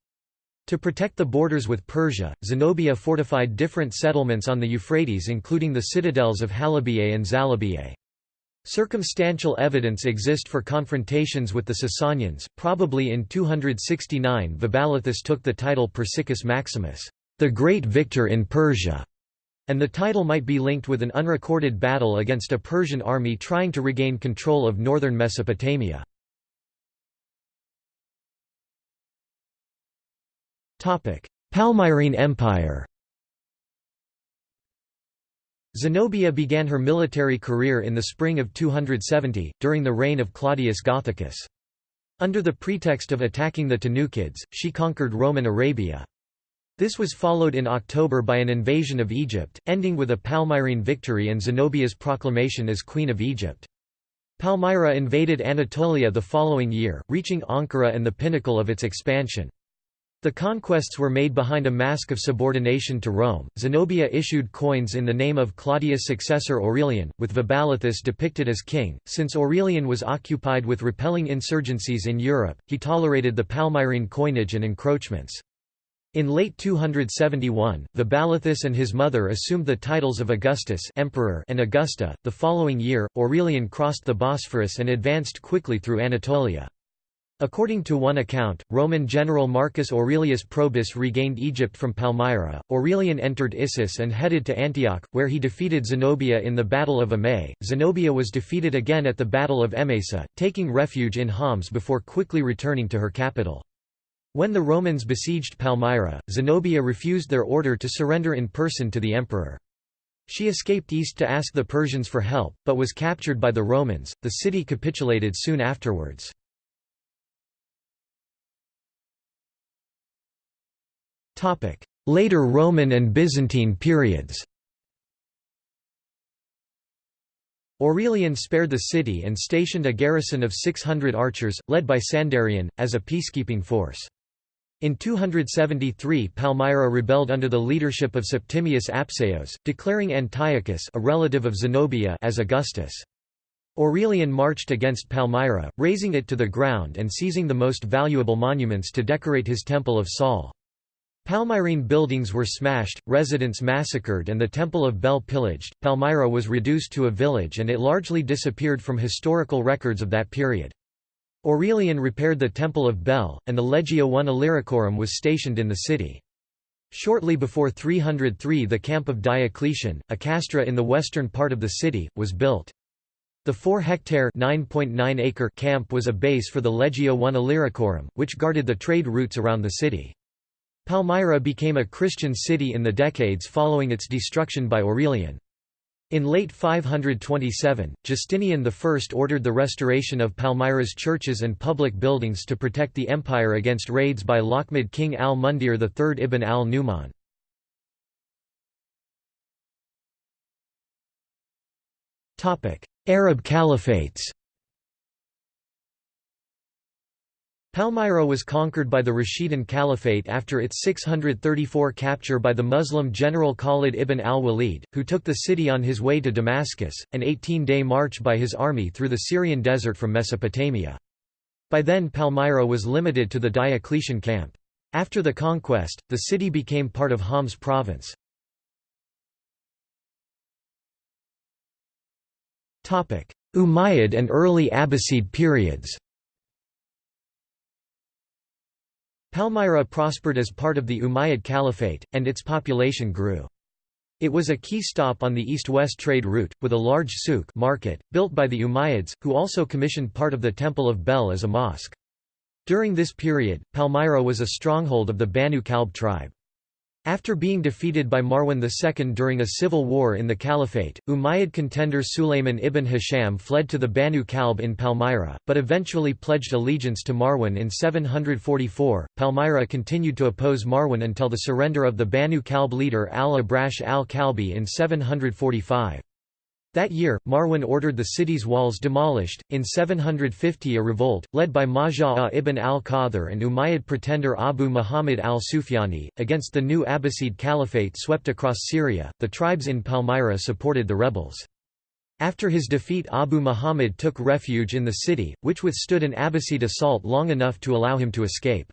To protect the borders with Persia, Zenobia fortified different settlements on the Euphrates including the citadels of Halabiye and Zalabiye. Circumstantial evidence exist for confrontations with the Sasanians, probably in 269 Vaballathus took the title Persicus Maximus, the great victor in Persia, and the title might be linked with an unrecorded battle against a Persian army trying to regain control of northern Mesopotamia. Palmyrene Empire Zenobia began her military career in the spring of 270, during the reign of Claudius Gothicus. Under the pretext of attacking the Tanukids, she conquered Roman Arabia. This was followed in October by an invasion of Egypt, ending with a Palmyrene victory and Zenobia's proclamation as Queen of Egypt. Palmyra invaded Anatolia the following year, reaching Ankara and the pinnacle of its expansion. The conquests were made behind a mask of subordination to Rome. Zenobia issued coins in the name of Claudius' successor Aurelian, with Vaballathus depicted as king. Since Aurelian was occupied with repelling insurgencies in Europe, he tolerated the Palmyrene coinage and encroachments. In late 271, Vaballathus and his mother assumed the titles of Augustus Emperor and Augusta. The following year, Aurelian crossed the Bosphorus and advanced quickly through Anatolia. According to one account, Roman general Marcus Aurelius Probus regained Egypt from Palmyra. Aurelian entered Issus and headed to Antioch, where he defeated Zenobia in the Battle of Immae. Zenobia was defeated again at the Battle of Emesa, taking refuge in Homs before quickly returning to her capital. When the Romans besieged Palmyra, Zenobia refused their order to surrender in person to the emperor. She escaped east to ask the Persians for help, but was captured by the Romans. The city capitulated soon afterwards. Later Roman and Byzantine periods Aurelian spared the city and stationed a garrison of 600 archers, led by Sandarion, as a peacekeeping force. In 273 Palmyra rebelled under the leadership of Septimius Apsaios, declaring Antiochus a relative of Zenobia as Augustus. Aurelian marched against Palmyra, razing it to the ground and seizing the most valuable monuments to decorate his Temple of Sol. Palmyrene buildings were smashed, residents massacred and the Temple of Bel pillaged. Palmyra was reduced to a village and it largely disappeared from historical records of that period. Aurelian repaired the Temple of Bel, and the Legio I Illyricum was stationed in the city. Shortly before 303 the camp of Diocletian, a castra in the western part of the city, was built. The 4-hectare acre camp was a base for the Legio I Illyricum, which guarded the trade routes around the city. Palmyra became a Christian city in the decades following its destruction by Aurelian. In late 527, Justinian I ordered the restoration of Palmyra's churches and public buildings to protect the empire against raids by Lakhmid king al-Mundhir III ibn al-Nu'man. Arab caliphates Palmyra was conquered by the Rashidun Caliphate after its 634 capture by the Muslim general Khalid ibn al-Walid, who took the city on his way to Damascus, an 18-day march by his army through the Syrian desert from Mesopotamia. By then Palmyra was limited to the Diocletian camp. After the conquest, the city became part of Homs province. Umayyad and early Abbasid periods Palmyra prospered as part of the Umayyad Caliphate, and its population grew. It was a key stop on the east-west trade route, with a large souk market, built by the Umayyads, who also commissioned part of the Temple of Bel as a mosque. During this period, Palmyra was a stronghold of the Banu Kalb tribe. After being defeated by Marwan II during a civil war in the Caliphate, Umayyad contender Sulayman ibn Hisham fled to the Banu Kalb in Palmyra, but eventually pledged allegiance to Marwan in 744. Palmyra continued to oppose Marwan until the surrender of the Banu Kalb leader al-Abrash al-Kalbi in 745. That year, Marwan ordered the city's walls demolished. In 750, a revolt, led by Majaa ibn al-Qadhr and Umayyad pretender Abu Muhammad al-Sufyani, against the new Abbasid Caliphate swept across Syria. The tribes in Palmyra supported the rebels. After his defeat Abu Muhammad took refuge in the city, which withstood an Abbasid assault long enough to allow him to escape.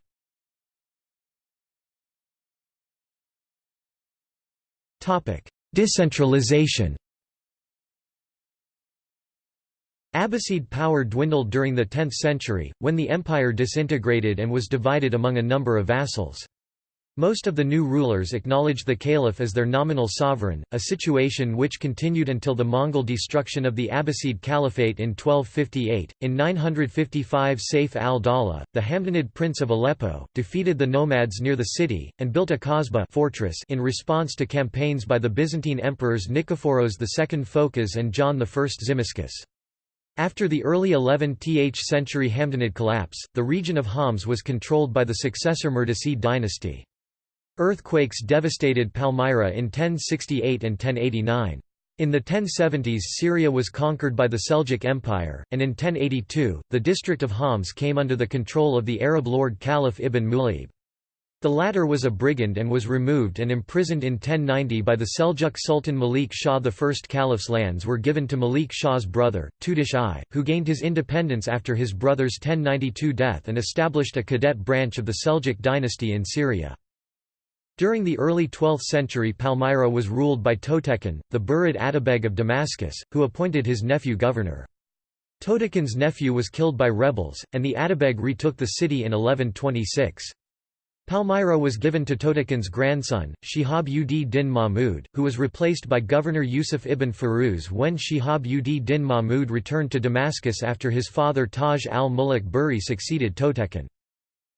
Decentralization Abbasid power dwindled during the 10th century, when the empire disintegrated and was divided among a number of vassals. Most of the new rulers acknowledged the caliph as their nominal sovereign, a situation which continued until the Mongol destruction of the Abbasid Caliphate in 1258. In 955, Saif al-Dawla, the Hamdanid prince of Aleppo, defeated the nomads near the city and built a Kasbah fortress in response to campaigns by the Byzantine emperors Nikephoros II Phocas and John I Tzimiskes. After the early 11th century Hamdanid collapse, the region of Homs was controlled by the successor Mirdasid dynasty. Earthquakes devastated Palmyra in 1068 and 1089. In the 1070s Syria was conquered by the Seljuk Empire, and in 1082, the district of Homs came under the control of the Arab lord Khalaf ibn Mula'ib. The latter was a brigand and was removed and imprisoned in 1090 by the Seljuk Sultan Malik Shah. The first caliph's lands were given to Malik Shah's brother, Tutush I, who gained his independence after his brother's 1092 death and established a cadet branch of the Seljuk dynasty in Syria. During the early 12th century Palmyra was ruled by Toghtekin, the Burid Atabeg of Damascus, who appointed his nephew governor. Toghtekin's nephew was killed by rebels, and the Atabeg retook the city in 1126. Palmyra was given to Toghtekin's grandson, Shihab ud din Mahmud, who was replaced by Governor Yusuf ibn Firuz when Shihab ud din Mahmud returned to Damascus after his father Taj al-Muluk Buri succeeded Toghtekin.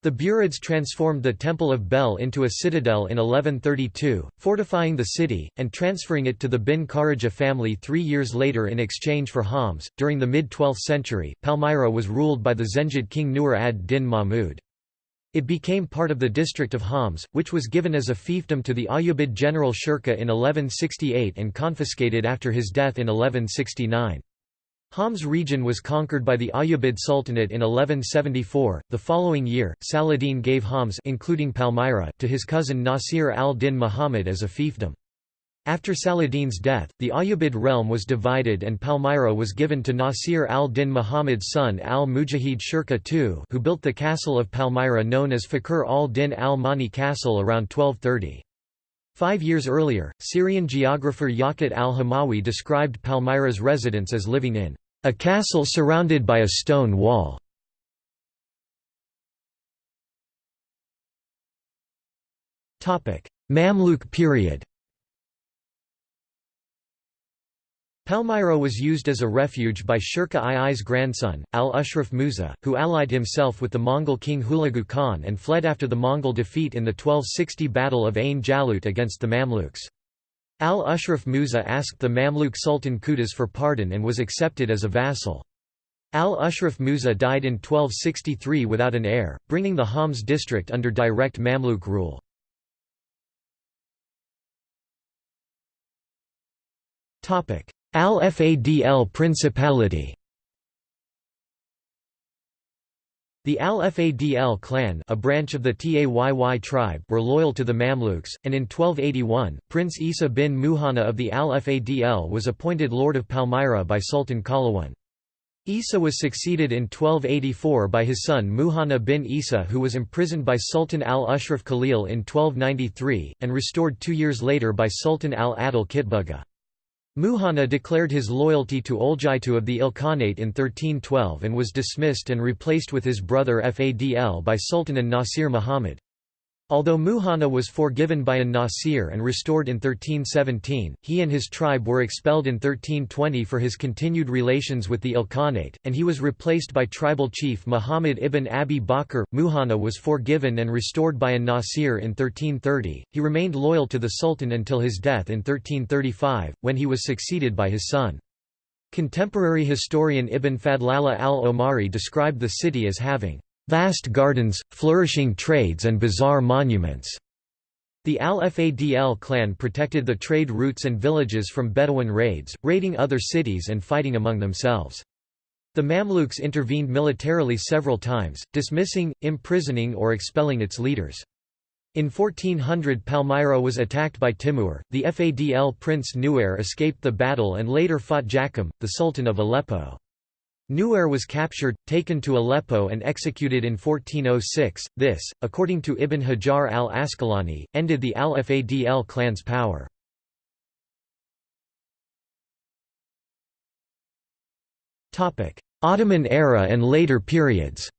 The Burids transformed the Temple of Bel into a citadel in 1132, fortifying the city, and transferring it to the bin Kharija family three years later in exchange for Homs. During the mid 12th century, Palmyra was ruled by the Zengid king Nur ad din Mahmud. It became part of the district of Homs, which was given as a fiefdom to the Ayyubid general Shirkuh in 1168 and confiscated after his death in 1169. Homs region was conquered by the Ayyubid Sultanate in 1174. The following year, Saladin gave Homs including Palmyra to his cousin Nasir al-Din Muhammad as a fiefdom. After Saladin's death, the Ayyubid realm was divided and Palmyra was given to Nasir al-Din Muhammad's son al-Mujahid Shirkuh II who built the castle of Palmyra known as Fakhr al-Din al-Mani Castle around 1230. Five years earlier, Syrian geographer Yaqut al-Hamawi described Palmyra's residents as living in a castle surrounded by a stone wall. Mamluk period Palmyra was used as a refuge by Shirkuh II's grandson, al-Ashraf Musa, who allied himself with the Mongol king Hulagu Khan and fled after the Mongol defeat in the 1260 Battle of Ain Jalut against the Mamluks. Al-Ashraf Musa asked the Mamluk Sultan Qutuz for pardon and was accepted as a vassal. Al-Ashraf Musa died in 1263 without an heir, bringing the Homs district under direct Mamluk rule. Topic: Al-Fadl Principality The Al-Fadl clan a branch of the Tayy tribe were loyal to the Mamluks, and in 1281, Prince Isa bin Muhanna of the Al-Fadl was appointed Lord of Palmyra by Sultan Qalawun. Isa was succeeded in 1284 by his son Muhanna bin Isa who was imprisoned by Sultan al-Ashraf Khalil in 1293, and restored two years later by Sultan al-Adil Kitbuga. Muhanna declared his loyalty to Oljaitu of the Ilkhanate in 1312 and was dismissed and replaced with his brother Fadl by Sultan an-Nasir Muhammad. Although Muhanna was forgiven by an-Nasir and restored in 1317, he and his tribe were expelled in 1320 for his continued relations with the Ilkhanate, and he was replaced by tribal chief Muhammad ibn Abi Bakr. Muhanna was forgiven and restored by an-Nasir in 1330. He remained loyal to the Sultan until his death in 1335, when he was succeeded by his son. Contemporary historian Ibn Fadlallah al-Omari described the city as having vast gardens, flourishing trades and bizarre monuments. The Al-Fadl clan protected the trade routes and villages from Bedouin raids, raiding other cities and fighting among themselves. The Mamluks intervened militarily several times, dismissing, imprisoning or expelling its leaders. In 1400 Palmyra was attacked by Timur, the Fadl prince Nuair escaped the battle and later fought Jakim, the sultan of Aleppo. Nuair was captured, taken to Aleppo and executed in 1406. This, according to Ibn Hajar al-Asqalani, ended the al-Fadl clan's power. Ottoman era and later periods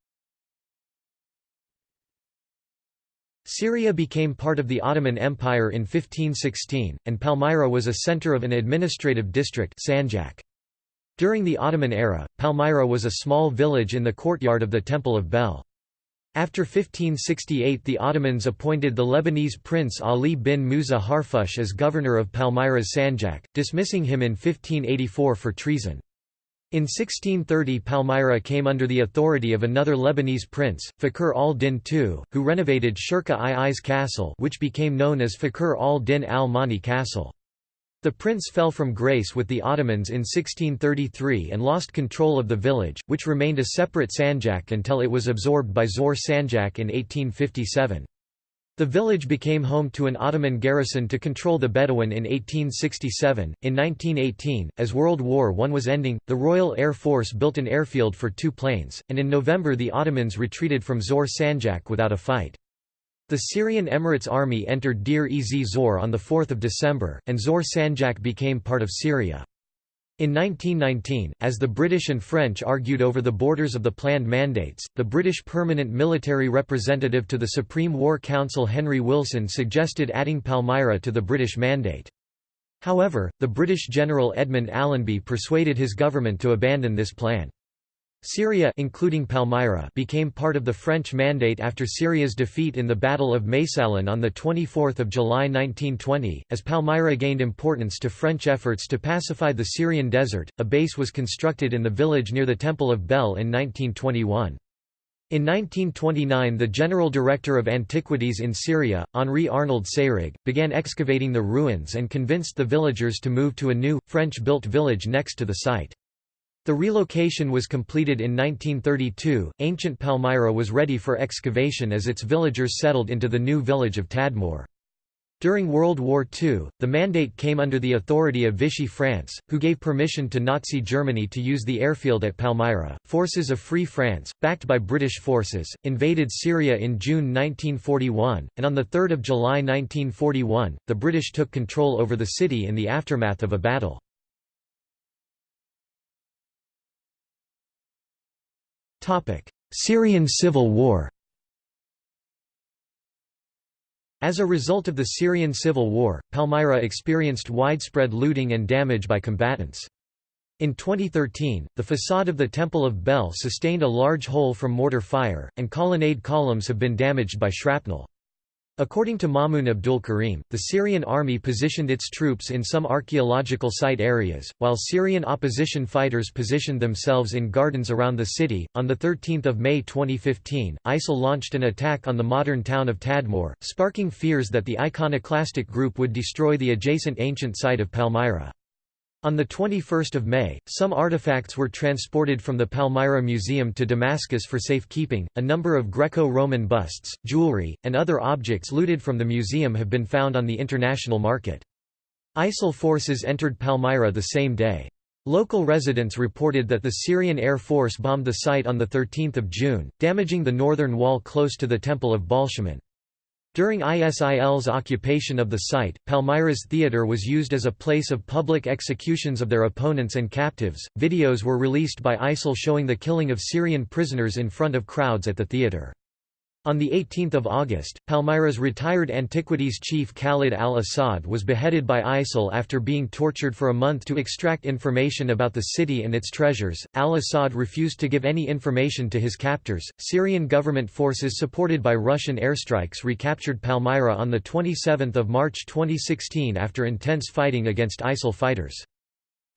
Syria became part of the Ottoman Empire in 1516, and Palmyra was a center of an administrative district Sanjak. During the Ottoman era, Palmyra was a small village in the courtyard of the Temple of Bel. After 1568 the Ottomans appointed the Lebanese prince Ali bin Musa Harfush as governor of Palmyra's Sanjak, dismissing him in 1584 for treason. In 1630 Palmyra came under the authority of another Lebanese prince, Fakhr al-Din II, who renovated Shirkuh II's castle which became known as Fakhr al-Din al-Mani castle. The prince fell from grace with the Ottomans in 1633 and lost control of the village, which remained a separate sanjak until it was absorbed by Zor Sanjak in 1857. The village became home to an Ottoman garrison to control the Bedouin in 1867. In 1918, as World War I was ending, the Royal Air Force built an airfield for two planes, and in November the Ottomans retreated from Zor Sanjak without a fight. The Syrian Emirates army entered Deir-ez-Zor on 4 December, and Zor Sanjak became part of Syria. In 1919, as the British and French argued over the borders of the planned mandates, the British permanent military representative to the Supreme War Council Henry Wilson suggested adding Palmyra to the British mandate. However, the British General Edmund Allenby persuaded his government to abandon this plan. Syria including Palmyra became part of the French Mandate after Syria's defeat in the Battle of Maysalun on 24 July 1920. As Palmyra gained importance to French efforts to pacify the Syrian desert, a base was constructed in the village near the Temple of Bel in 1921. In 1929 the General Director of Antiquities in Syria, Henri Arnold Seyrig, began excavating the ruins and convinced the villagers to move to a new, French-built village next to the site. The relocation was completed in 1932. Ancient Palmyra was ready for excavation as its villagers settled into the new village of Tadmor. During World War II, the mandate came under the authority of Vichy France, who gave permission to Nazi Germany to use the airfield at Palmyra. Forces of Free France, backed by British forces, invaded Syria in June 1941, and on 3 July 1941, the British took control over the city in the aftermath of a battle. Syrian civil war As a result of the Syrian civil war, Palmyra experienced widespread looting and damage by combatants. In 2013, the facade of the Temple of Bel sustained a large hole from mortar fire, and colonnade columns have been damaged by shrapnel. According to Mamoun Abdul Karim, the Syrian army positioned its troops in some archaeological site areas, while Syrian opposition fighters positioned themselves in gardens around the city. On 13 May 2015, ISIL launched an attack on the modern town of Tadmor, sparking fears that the iconoclastic group would destroy the adjacent ancient site of Palmyra. On 21 May, some artifacts were transported from the Palmyra Museum to Damascus for safekeeping. A number of Greco-Roman busts, jewelry, and other objects looted from the museum have been found on the international market. ISIL forces entered Palmyra the same day. Local residents reported that the Syrian Air Force bombed the site on 13 June, damaging the northern wall close to the Temple of Baalshamin. During ISIL's occupation of the site, Palmyra's theatre was used as a place of public executions of their opponents and captives. Videos were released by ISIL showing the killing of Syrian prisoners in front of crowds at the theatre. On 18 August, Palmyra's retired antiquities chief Khalid al-Assad was beheaded by ISIL after being tortured for a month to extract information about the city and its treasures. Al-Assad refused to give any information to his captors. Syrian government forces supported by Russian airstrikes recaptured Palmyra on the 27th of March 2016 after intense fighting against ISIL fighters.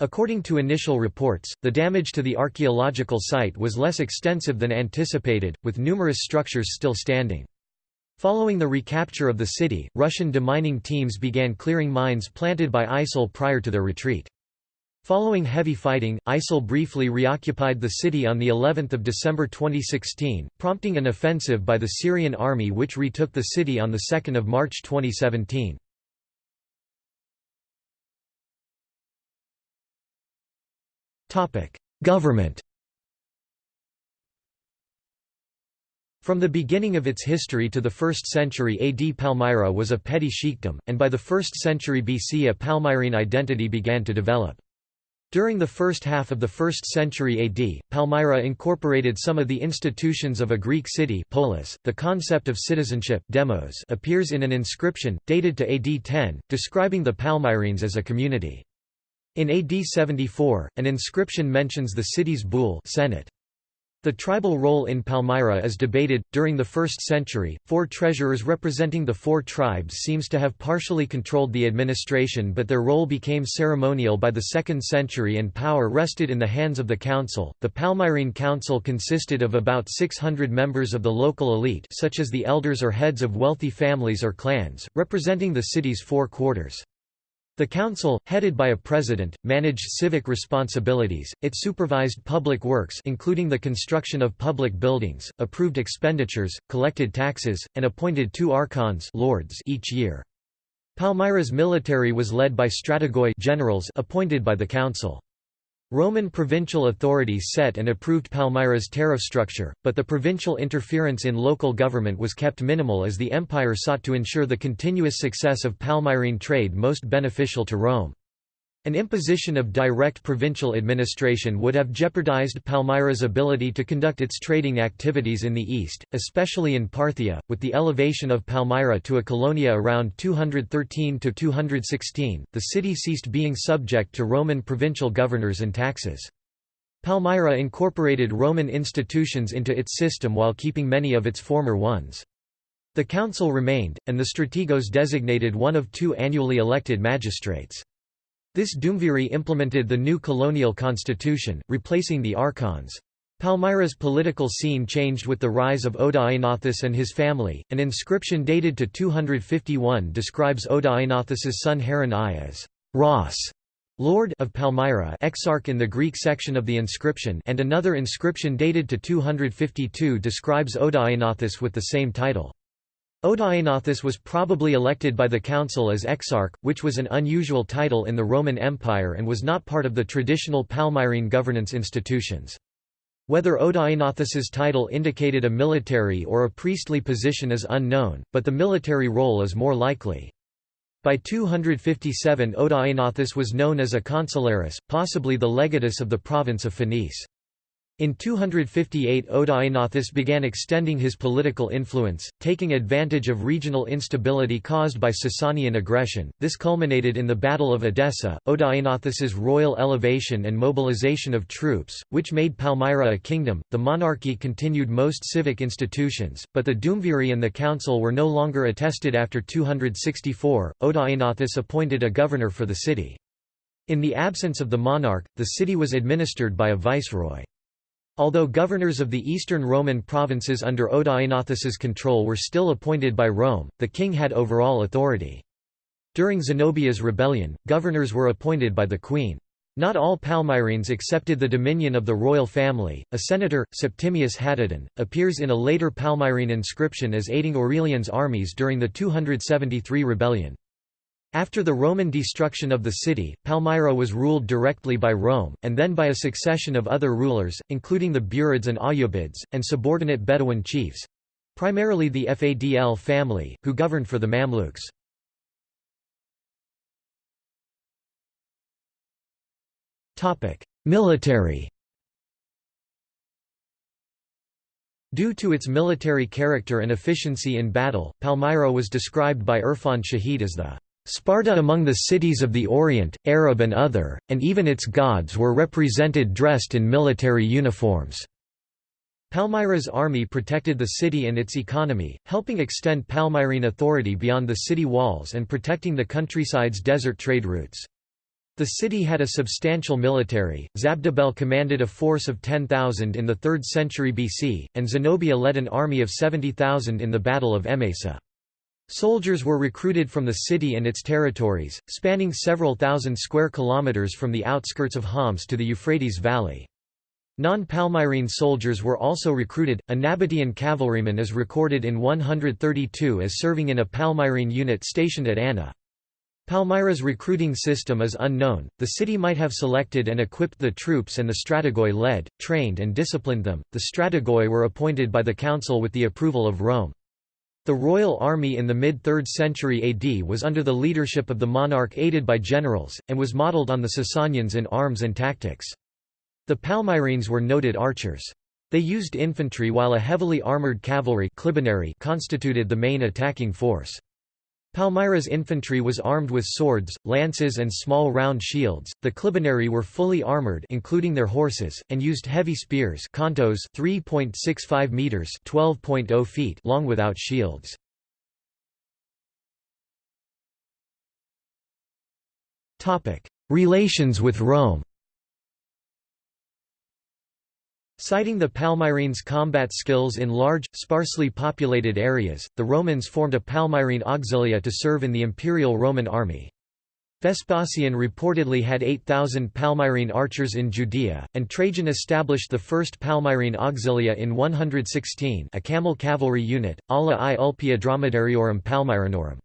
According to initial reports, the damage to the archaeological site was less extensive than anticipated, with numerous structures still standing. Following the recapture of the city, Russian demining teams began clearing mines planted by ISIL prior to their retreat. Following heavy fighting, ISIL briefly reoccupied the city on the 11th of December 2016, prompting an offensive by the Syrian army which retook the city on the 2nd of March 2017. Government From the beginning of its history to the 1st century AD Palmyra was a petty sheikdom, and by the 1st century BC a Palmyrene identity began to develop. During the first half of the 1st century AD, Palmyra incorporated some of the institutions of a Greek city polis. .The concept of citizenship demos appears in an inscription, dated to AD 10, describing the Palmyrenes as a community. In AD 74, an inscription mentions the city's boule Senate. The tribal role in Palmyra is debated. During the 1st century, four treasurers representing the four tribes seems to have partially controlled the administration, but their role became ceremonial by the 2nd century and power rested in the hands of the council. The Palmyrene Council consisted of about 600 members of the local elite, such as the elders or heads of wealthy families or clans, representing the city's four quarters. The council, headed by a president, managed civic responsibilities, it supervised public works including the construction of public buildings, approved expenditures, collected taxes, and appointed two archons lords each year. Palmyra's military was led by strategoi generals appointed by the council. Roman provincial authorities set and approved Palmyra's tariff structure, but the provincial interference in local government was kept minimal as the empire sought to ensure the continuous success of Palmyrene trade most beneficial to Rome. An imposition of direct provincial administration would have jeopardized Palmyra's ability to conduct its trading activities in the east, especially in Parthia. With the elevation of Palmyra to a colonia around 213 to 216, the city ceased being subject to Roman provincial governors and taxes. Palmyra incorporated Roman institutions into its system while keeping many of its former ones. The council remained, and the strategos designated one of two annually elected magistrates. This Duumviri implemented the new colonial constitution, replacing the archons. Palmyra's political scene changed with the rise of Odaenathus and his family. An inscription dated to 251 describes Odaenathus's son Hairan I as Lord of Palmyra, exarch in the Greek section of the inscription, and another inscription dated to 252 describes Odaenathus with the same title. Odaenathus was probably elected by the council as exarch, which was an unusual title in the Roman Empire and was not part of the traditional Palmyrene governance institutions. Whether Odaenathus's title indicated a military or a priestly position is unknown, but the military role is more likely. By 257 Odaenathus was known as a consularis, possibly the legatus of the province of Phoenice. In 258 Odaenathus began extending his political influence, taking advantage of regional instability caused by Sasanian aggression. This culminated in the Battle of Edessa, Odaenathus's royal elevation and mobilization of troops, which made Palmyra a kingdom. The monarchy continued most civic institutions, but the Duumviri and the council were no longer attested after 264. Odaenathus appointed a governor for the city. In the absence of the monarch, the city was administered by a viceroy. Although governors of the eastern Roman provinces under Odaenathus's control were still appointed by Rome, the king had overall authority. During Zenobia's rebellion, governors were appointed by the queen. Not all Palmyrenes accepted the dominion of the royal family. A senator, Septimius Haddudan, appears in a later Palmyrene inscription as aiding Aurelian's armies during the 273 rebellion. After the Roman destruction of the city, Palmyra was ruled directly by Rome, and then by a succession of other rulers, including the Burids and Ayyubids, and subordinate Bedouin chiefs—primarily the Fadl family, who governed for the Mamluks. Military Due to its military character and efficiency in battle, Palmyra was described by Irfan Shahid as the Sparta among the cities of the Orient, Arab and other, and even its gods were represented dressed in military uniforms. Palmyra's army protected the city and its economy, helping extend Palmyrene authority beyond the city walls and protecting the countryside's desert trade routes. The city had a substantial military, Zabdibel commanded a force of 10,000 in the 3rd century BC, and Zenobia led an army of 70,000 in the Battle of Emesa. Soldiers were recruited from the city and its territories, spanning several thousand square kilometers from the outskirts of Homs to the Euphrates Valley. Non-Palmyrene soldiers were also recruited. A Nabatean cavalryman is recorded in 132 as serving in a Palmyrene unit stationed at Anna. Palmyra's recruiting system is unknown. The city might have selected and equipped the troops and the strategoi led, trained and disciplined them. The strategoi were appointed by the council with the approval of Rome. The royal army in the mid-3rd century AD was under the leadership of the monarch aided by generals, and was modelled on the Sasanians in arms and tactics. The Palmyrenes were noted archers. They used infantry while a heavily armoured cavalry constituted the main attacking force. Palmyra's infantry was armed with swords, lances and small round shields. The Clibanarii were fully armored including their horses and used heavy spears, kontos 3.65 meters, 12.0 feet long without shields. Relations with Rome. Citing the Palmyrenes' combat skills in large, sparsely populated areas, the Romans formed a Palmyrene auxilia to serve in the imperial Roman army. Vespasian reportedly had 8,000 Palmyrene archers in Judea, and Trajan established the first Palmyrene auxilia in 116 a camel cavalry unit, ala i ulpia dromedariorum Palmyrenorum.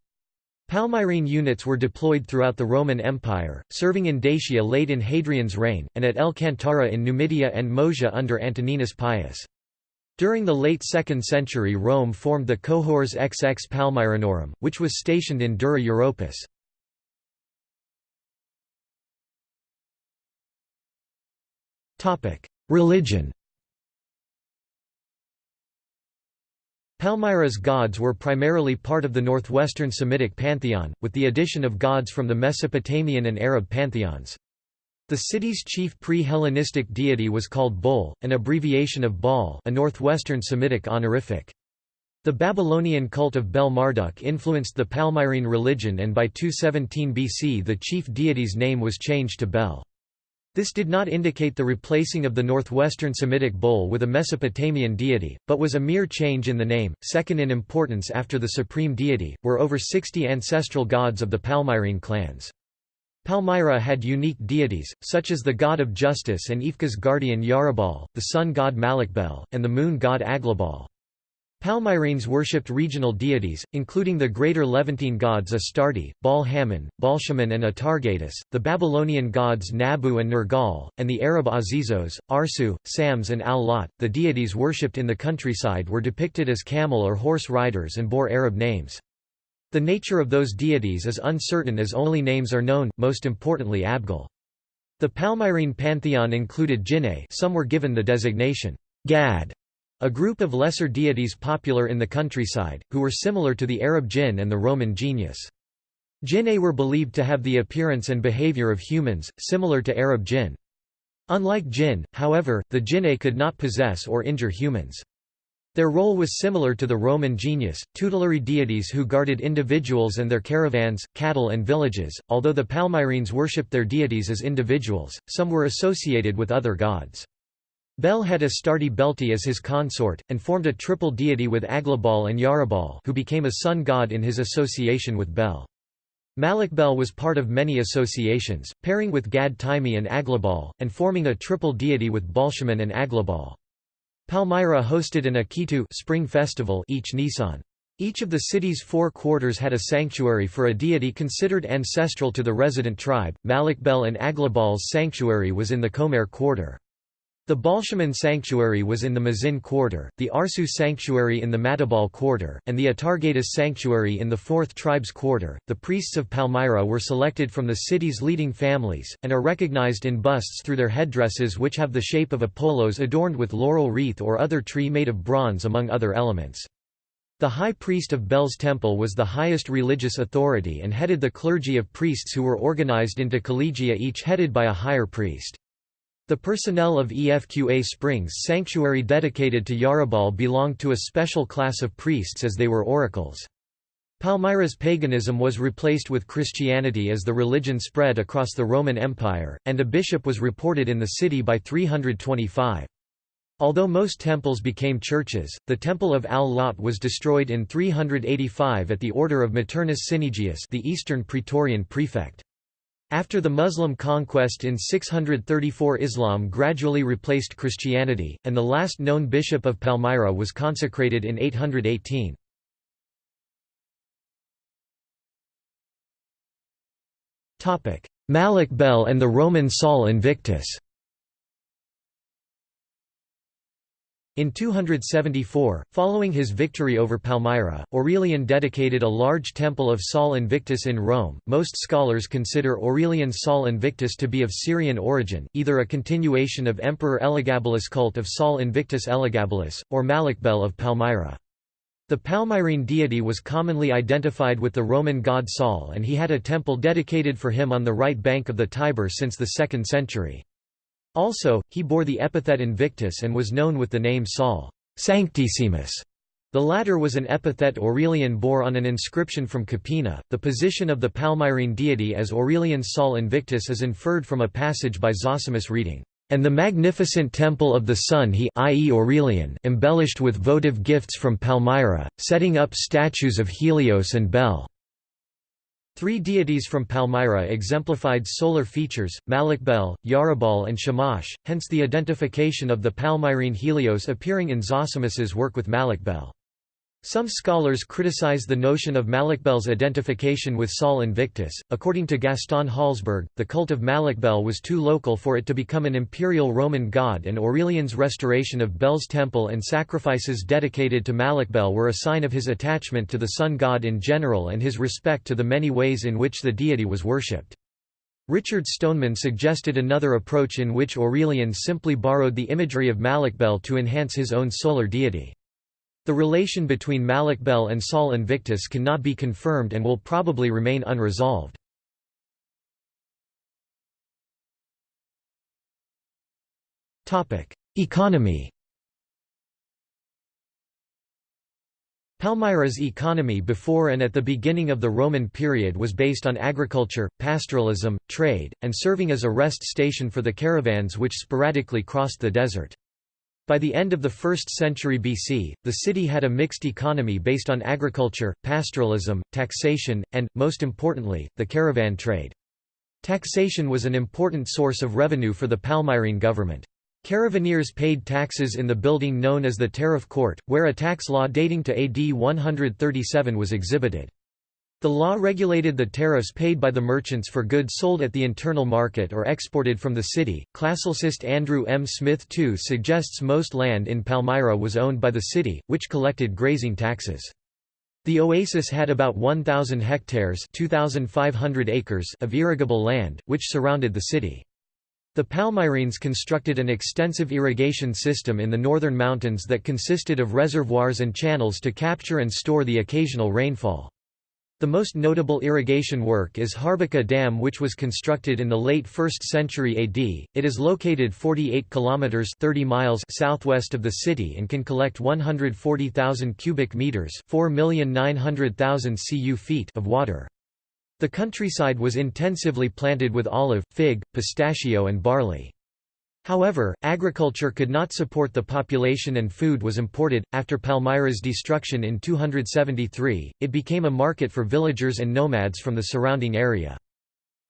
Palmyrene units were deployed throughout the Roman Empire, serving in Dacia late in Hadrian's reign, and at El Cantara in Numidia and Moesia under Antoninus Pius. During the late 2nd century Rome formed the cohors XX Palmyrenorum, which was stationed in Dura Europus. Religion Palmyra's gods were primarily part of the northwestern Semitic pantheon, with the addition of gods from the Mesopotamian and Arab pantheons. The city's chief pre-Hellenistic deity was called Bol, an abbreviation of Baal a northwestern Semitic honorific. The Babylonian cult of Bel Marduk influenced the Palmyrene religion and by 217 BC the chief deity's name was changed to Bel. This did not indicate the replacing of the northwestern Semitic Bol with a Mesopotamian deity, but was a mere change in the name. Second in importance after the supreme deity, were over 60 ancestral gods of the Palmyrene clans. Palmyra had unique deities, such as the god of justice and Efqa's guardian Yarhibol, the sun god Malakbel, and the moon god Aglibol. Palmyrenes worshipped regional deities, including the greater Levantine gods Astarte, Baal-Hamon, Baalshamin and Atargatis, the Babylonian gods Nabu and Nergal, and the Arab Azizos, Arsu, Sams and Al-Lat. The deities worshipped in the countryside were depicted as camel or horse riders and bore Arab names. The nature of those deities is uncertain as only names are known, most importantly Abgal. The Palmyrene pantheon included Jinne some were given the designation Gad a group of lesser deities popular in the countryside, who were similar to the Arab jinn and the Roman genius. Jinne were believed to have the appearance and behavior of humans, similar to Arab jinn. Unlike jinn, however, the jinne could not possess or injure humans. Their role was similar to the Roman genius, tutelary deities who guarded individuals and their caravans, cattle and villages. Although the Palmyrenes worshipped their deities as individuals, some were associated with other gods. Bel had Astarte Belti as his consort, and formed a triple deity with Aglibol and Yarhibol who became a sun god in his association with Bel. Malakbel was part of many associations, pairing with Gad Taimi and Aglibol, and forming a triple deity with Baalshamin and Aglibol. Palmyra hosted an Akitu spring festival each Nisan. Each of the city's four quarters had a sanctuary for a deity considered ancestral to the resident tribe. Malakbel and Aglibol's sanctuary was in the Comer quarter. The Baalshamin sanctuary was in the Mazin quarter, the Arsu sanctuary in the Matabal quarter, and the Atargatis sanctuary in the 4th tribes quarter. The priests of Palmyra were selected from the city's leading families, and are recognized in busts through their headdresses which have the shape of Apollos adorned with laurel wreath or other tree made of bronze among other elements. The high priest of Bel's temple was the highest religious authority and headed the clergy of priests who were organized into collegia each headed by a higher priest. The personnel of EFQA Springs sanctuary dedicated to Yarhibol belonged to a special class of priests as they were oracles. Palmyra's paganism was replaced with Christianity as the religion spread across the Roman Empire, and a bishop was reported in the city by 325. Although most temples became churches, the temple of Al-Lat was destroyed in 385 at the order of Maternus Cynegius the eastern Praetorian prefect. After the Muslim conquest in 634 Islam gradually replaced Christianity, and the last known bishop of Palmyra was consecrated in 818. Malakbel and the Roman Sol Invictus In 274, following his victory over Palmyra, Aurelian dedicated a large temple of Sol Invictus in Rome. Most scholars consider Aurelian's Sol Invictus to be of Syrian origin, either a continuation of Emperor Elagabalus' cult of Sol Invictus Elagabalus, or Malakbel of Palmyra. The Palmyrene deity was commonly identified with the Roman god Sol and he had a temple dedicated for him on the right bank of the Tiber since the 2nd century. Also, he bore the epithet Invictus and was known with the name Sol Sanctissimus. The latter was an epithet Aurelian bore on an inscription from Capena. The position of the Palmyrene deity as Aurelian's Sol Invictus is inferred from a passage by Zosimus reading, and the magnificent temple of the sun he i.e. Aurelian embellished with votive gifts from Palmyra, setting up statues of Helios and Bel. Three deities from Palmyra exemplified solar features, Malakbel, Yarhibol and Shamash, hence the identification of the Palmyrene Helios appearing in Zosimus's work with Malakbel. Some scholars criticize the notion of Malakbel's identification with Sol Invictus. According to Gaston Halsberghe, the cult of Malakbel was too local for it to become an imperial Roman god, and Aurelian's restoration of Bel's temple and sacrifices dedicated to Malakbel were a sign of his attachment to the sun god in general and his respect to the many ways in which the deity was worshipped. Richard Stoneman suggested another approach in which Aurelian simply borrowed the imagery of Malakbel to enhance his own solar deity. The relation between Malakbel and Sol Invictus cannot be confirmed and will probably remain unresolved. Economy Palmyra's economy before and at the beginning of the Roman period was based on agriculture, pastoralism, trade, and serving as a rest station for the caravans which sporadically crossed the desert. By the end of the 1st century BC, the city had a mixed economy based on agriculture, pastoralism, taxation, and, most importantly, the caravan trade. Taxation was an important source of revenue for the Palmyrene government. Caravaneers paid taxes in the building known as the Tariff Court, where a tax law dating to AD 137 was exhibited. The law regulated the tariffs paid by the merchants for goods sold at the internal market or exported from the city. Classicist Andrew M. Smith II suggests most land in Palmyra was owned by the city, which collected grazing taxes. The oasis had about 1,000 hectares 2,500 acres of irrigable land, which surrounded the city. The Palmyrenes constructed an extensive irrigation system in the northern mountains that consisted of reservoirs and channels to capture and store the occasional rainfall. The most notable irrigation work is Harbaqa Dam which was constructed in the late 1st century AD. It is located 48 kilometers 30 miles southwest of the city and can collect 140,000 cubic meters, 4,900,000 cu feet of water. The countryside was intensively planted with olive, fig, pistachio and barley. However, agriculture could not support the population and food was imported. After Palmyra's destruction in 273, it became a market for villagers and nomads from the surrounding area.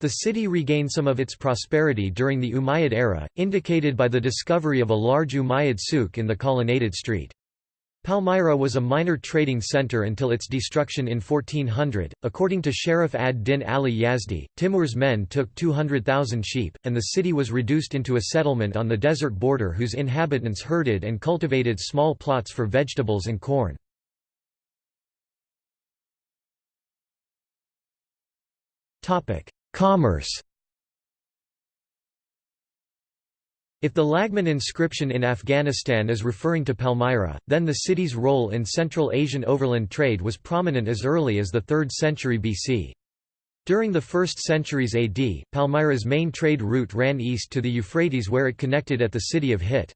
The city regained some of its prosperity during the Umayyad era, indicated by the discovery of a large Umayyad souk in the colonnaded street. Palmyra was a minor trading center until its destruction in 1400. According to Sharaf ad-Din Ali Yazdi, Timur's men took 200,000 sheep, and the city was reduced into a settlement on the desert border whose inhabitants herded and cultivated small plots for vegetables and corn. Commerce If the Laghman inscription in Afghanistan is referring to Palmyra, then the city's role in Central Asian overland trade was prominent as early as the 3rd century BC. During the 1st centuries AD, Palmyra's main trade route ran east to the Euphrates where it connected at the city of Hit.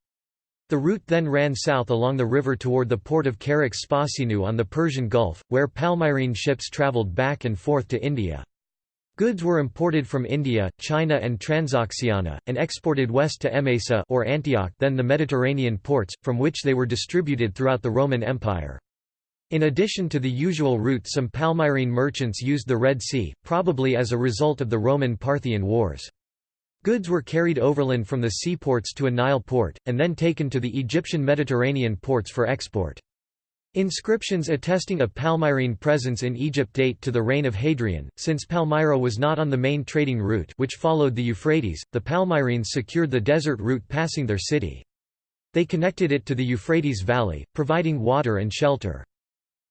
The route then ran south along the river toward the port of Charax Spasinu on the Persian Gulf, where Palmyrene ships traveled back and forth to India. Goods were imported from India, China and Transoxiana, and exported west to Emesa or Antioch then the Mediterranean ports, from which they were distributed throughout the Roman Empire. In addition to the usual route some Palmyrene merchants used the Red Sea, probably as a result of the Roman-Parthian Wars. Goods were carried overland from the seaports to a Nile port, and then taken to the Egyptian Mediterranean ports for export. Inscriptions attesting a Palmyrene presence in Egypt date to the reign of Hadrian. Since Palmyra was not on the main trading route which followed the Euphrates, the Palmyrenes secured the desert route passing their city. They connected it to the Euphrates Valley, providing water and shelter.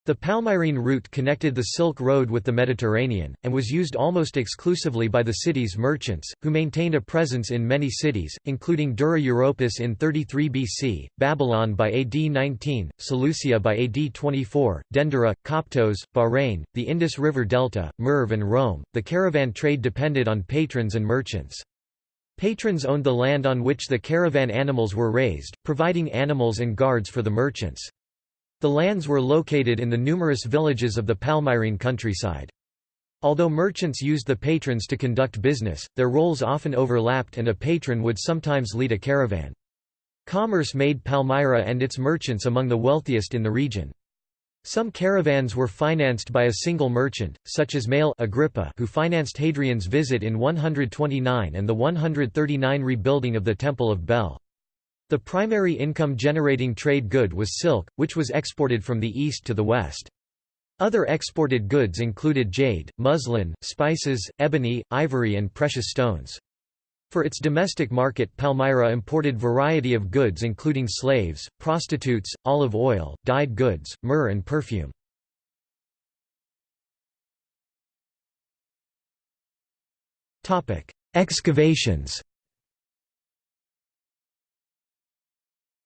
The Palmyrene route connected the Silk Road with the Mediterranean, and was used almost exclusively by the city's merchants, who maintained a presence in many cities, including Dura Europos in 33 BC, Babylon by AD 19, Seleucia by AD 24, Dendera, Koptos, Bahrain, the Indus River Delta, Merv and Rome. The caravan trade depended on patrons and merchants. Patrons owned the land on which the caravan animals were raised, providing animals and guards for the merchants. The lands were located in the numerous villages of the Palmyrene countryside. Although merchants used the patrons to conduct business, their roles often overlapped and a patron would sometimes lead a caravan. Commerce made Palmyra and its merchants among the wealthiest in the region. Some caravans were financed by a single merchant, such as Male Agrippa who financed Hadrian's visit in 129 and the 139 rebuilding of the Temple of Bel. The primary income-generating trade good was silk, which was exported from the east to the west. Other exported goods included jade, muslin, spices, ebony, ivory and precious stones. For its domestic market Palmyra imported variety of goods including slaves, prostitutes, olive oil, dyed goods, myrrh and perfume. Excavations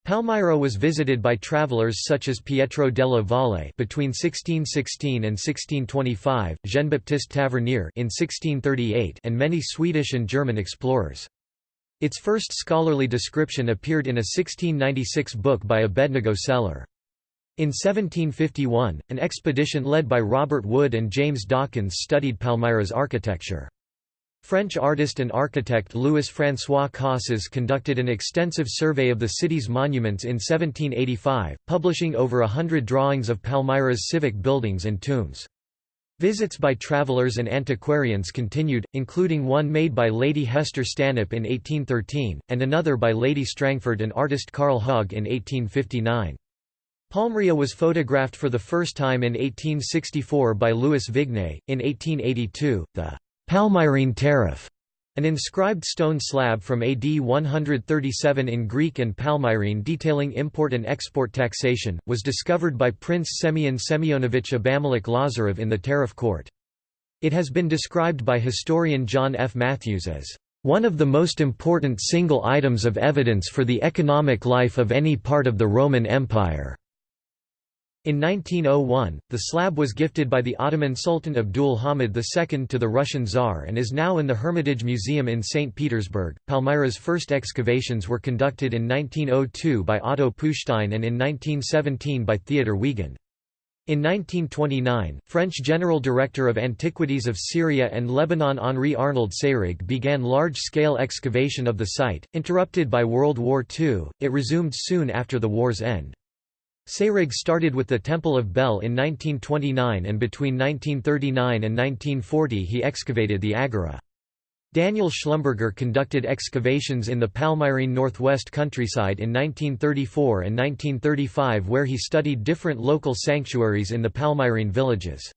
Palmyra was visited by travelers such as Pietro della Valle between 1616 and 1625, Jean-Baptiste Tavernier in 1638 and many Swedish and German explorers. Its first scholarly description appeared in a 1696 book by Abednego Seller. In 1751, an expedition led by Robert Wood and James Dawkins studied Palmyra's architecture. French artist and architect Louis-François Cassas conducted an extensive survey of the city's monuments in 1785, publishing over a hundred drawings of Palmyra's civic buildings and tombs. Visits by travelers and antiquarians continued, including one made by Lady Hester Stanhope in 1813, and another by Lady Strangford and artist Carl Haag in 1859. Palmyra was photographed for the first time in 1864 by Louis Vignes. In 1882, the Palmyrene tariff, an inscribed stone slab from AD 137 in Greek and Palmyrene detailing import and export taxation, was discovered by Prince Semyon Semyonovich Abamelek Lazarev in the tariff court. It has been described by historian John F. Matthews as one of the most important single items of evidence for the economic life of any part of the Roman Empire. In 1901, the slab was gifted by the Ottoman Sultan Abdul Hamid II to the Russian Tsar and is now in the Hermitage Museum in St. Petersburg. Palmyra's first excavations were conducted in 1902 by Otto Puchstein and in 1917 by Theodor Wiegand. In 1929, French General Director of Antiquities of Syria and Lebanon Henri Arnold Seyrig began large-scale excavation of the site, interrupted by World War II, it resumed soon after the war's end. Seyrig started with the Temple of Bel in 1929 and between 1939 and 1940 he excavated the Agora. Daniel Schlumberger conducted excavations in the Palmyrene northwest countryside in 1934 and 1935 where he studied different local sanctuaries in the Palmyrene villages.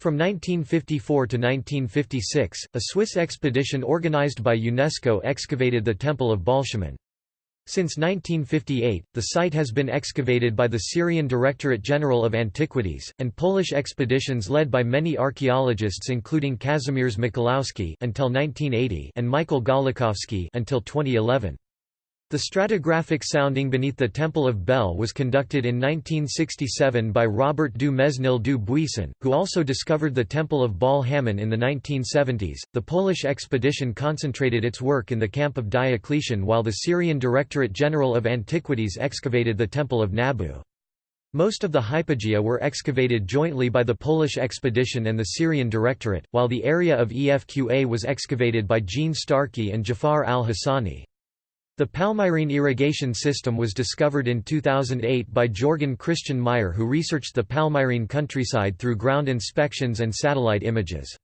From 1954 to 1956, a Swiss expedition organized by UNESCO excavated the Temple of Baalshamin. Since 1958, the site has been excavated by the Syrian Directorate General of Antiquities, and Polish expeditions led by many archaeologists including Kazimierz Michalowski until 1980 and Michael Gawlikowski until 2011. The stratigraphic sounding beneath the Temple of Bel was conducted in 1967 by Robert du Mesnil du Buisson, who also discovered the Temple of Baal-Hamon in the 1970s. The Polish expedition concentrated its work in the camp of Diocletian while the Syrian Directorate General of Antiquities excavated the Temple of Nabu. Most of the hypogea were excavated jointly by the Polish expedition and the Syrian Directorate, while the area of EFQA was excavated by Jean Starcky and Jafar al-Hassani. The Palmyrene irrigation system was discovered in 2008 by Jorgen Christian Meyer who researched the Palmyrene countryside through ground inspections and satellite images.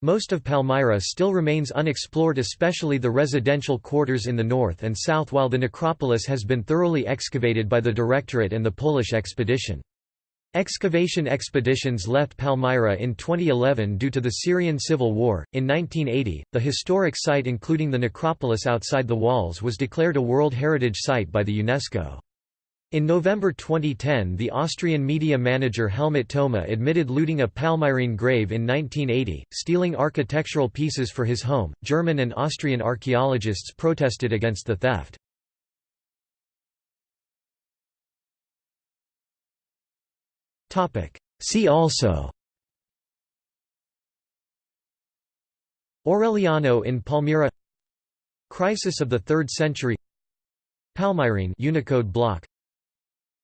Most of Palmyra still remains unexplored especially the residential quarters in the north and south while the necropolis has been thoroughly excavated by the Directorate and the Polish expedition. Excavation expeditions left Palmyra in 2011 due to the Syrian civil war. In 1980, the historic site, including the necropolis outside the walls, was declared a World Heritage Site by the UNESCO. In November 2010 the Austrian media manager Helmut Thoma admitted looting a Palmyrene grave in 1980, stealing architectural pieces for his home. German and Austrian archaeologists protested against the theft. See also. Aureliano in Palmyra. Crisis of the 3rd century. Palmyrene Unicode block.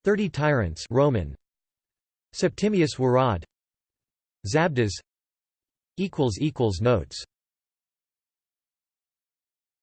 Thirty Tyrants Roman. Septimius Worod Zabdas. Equals equals notes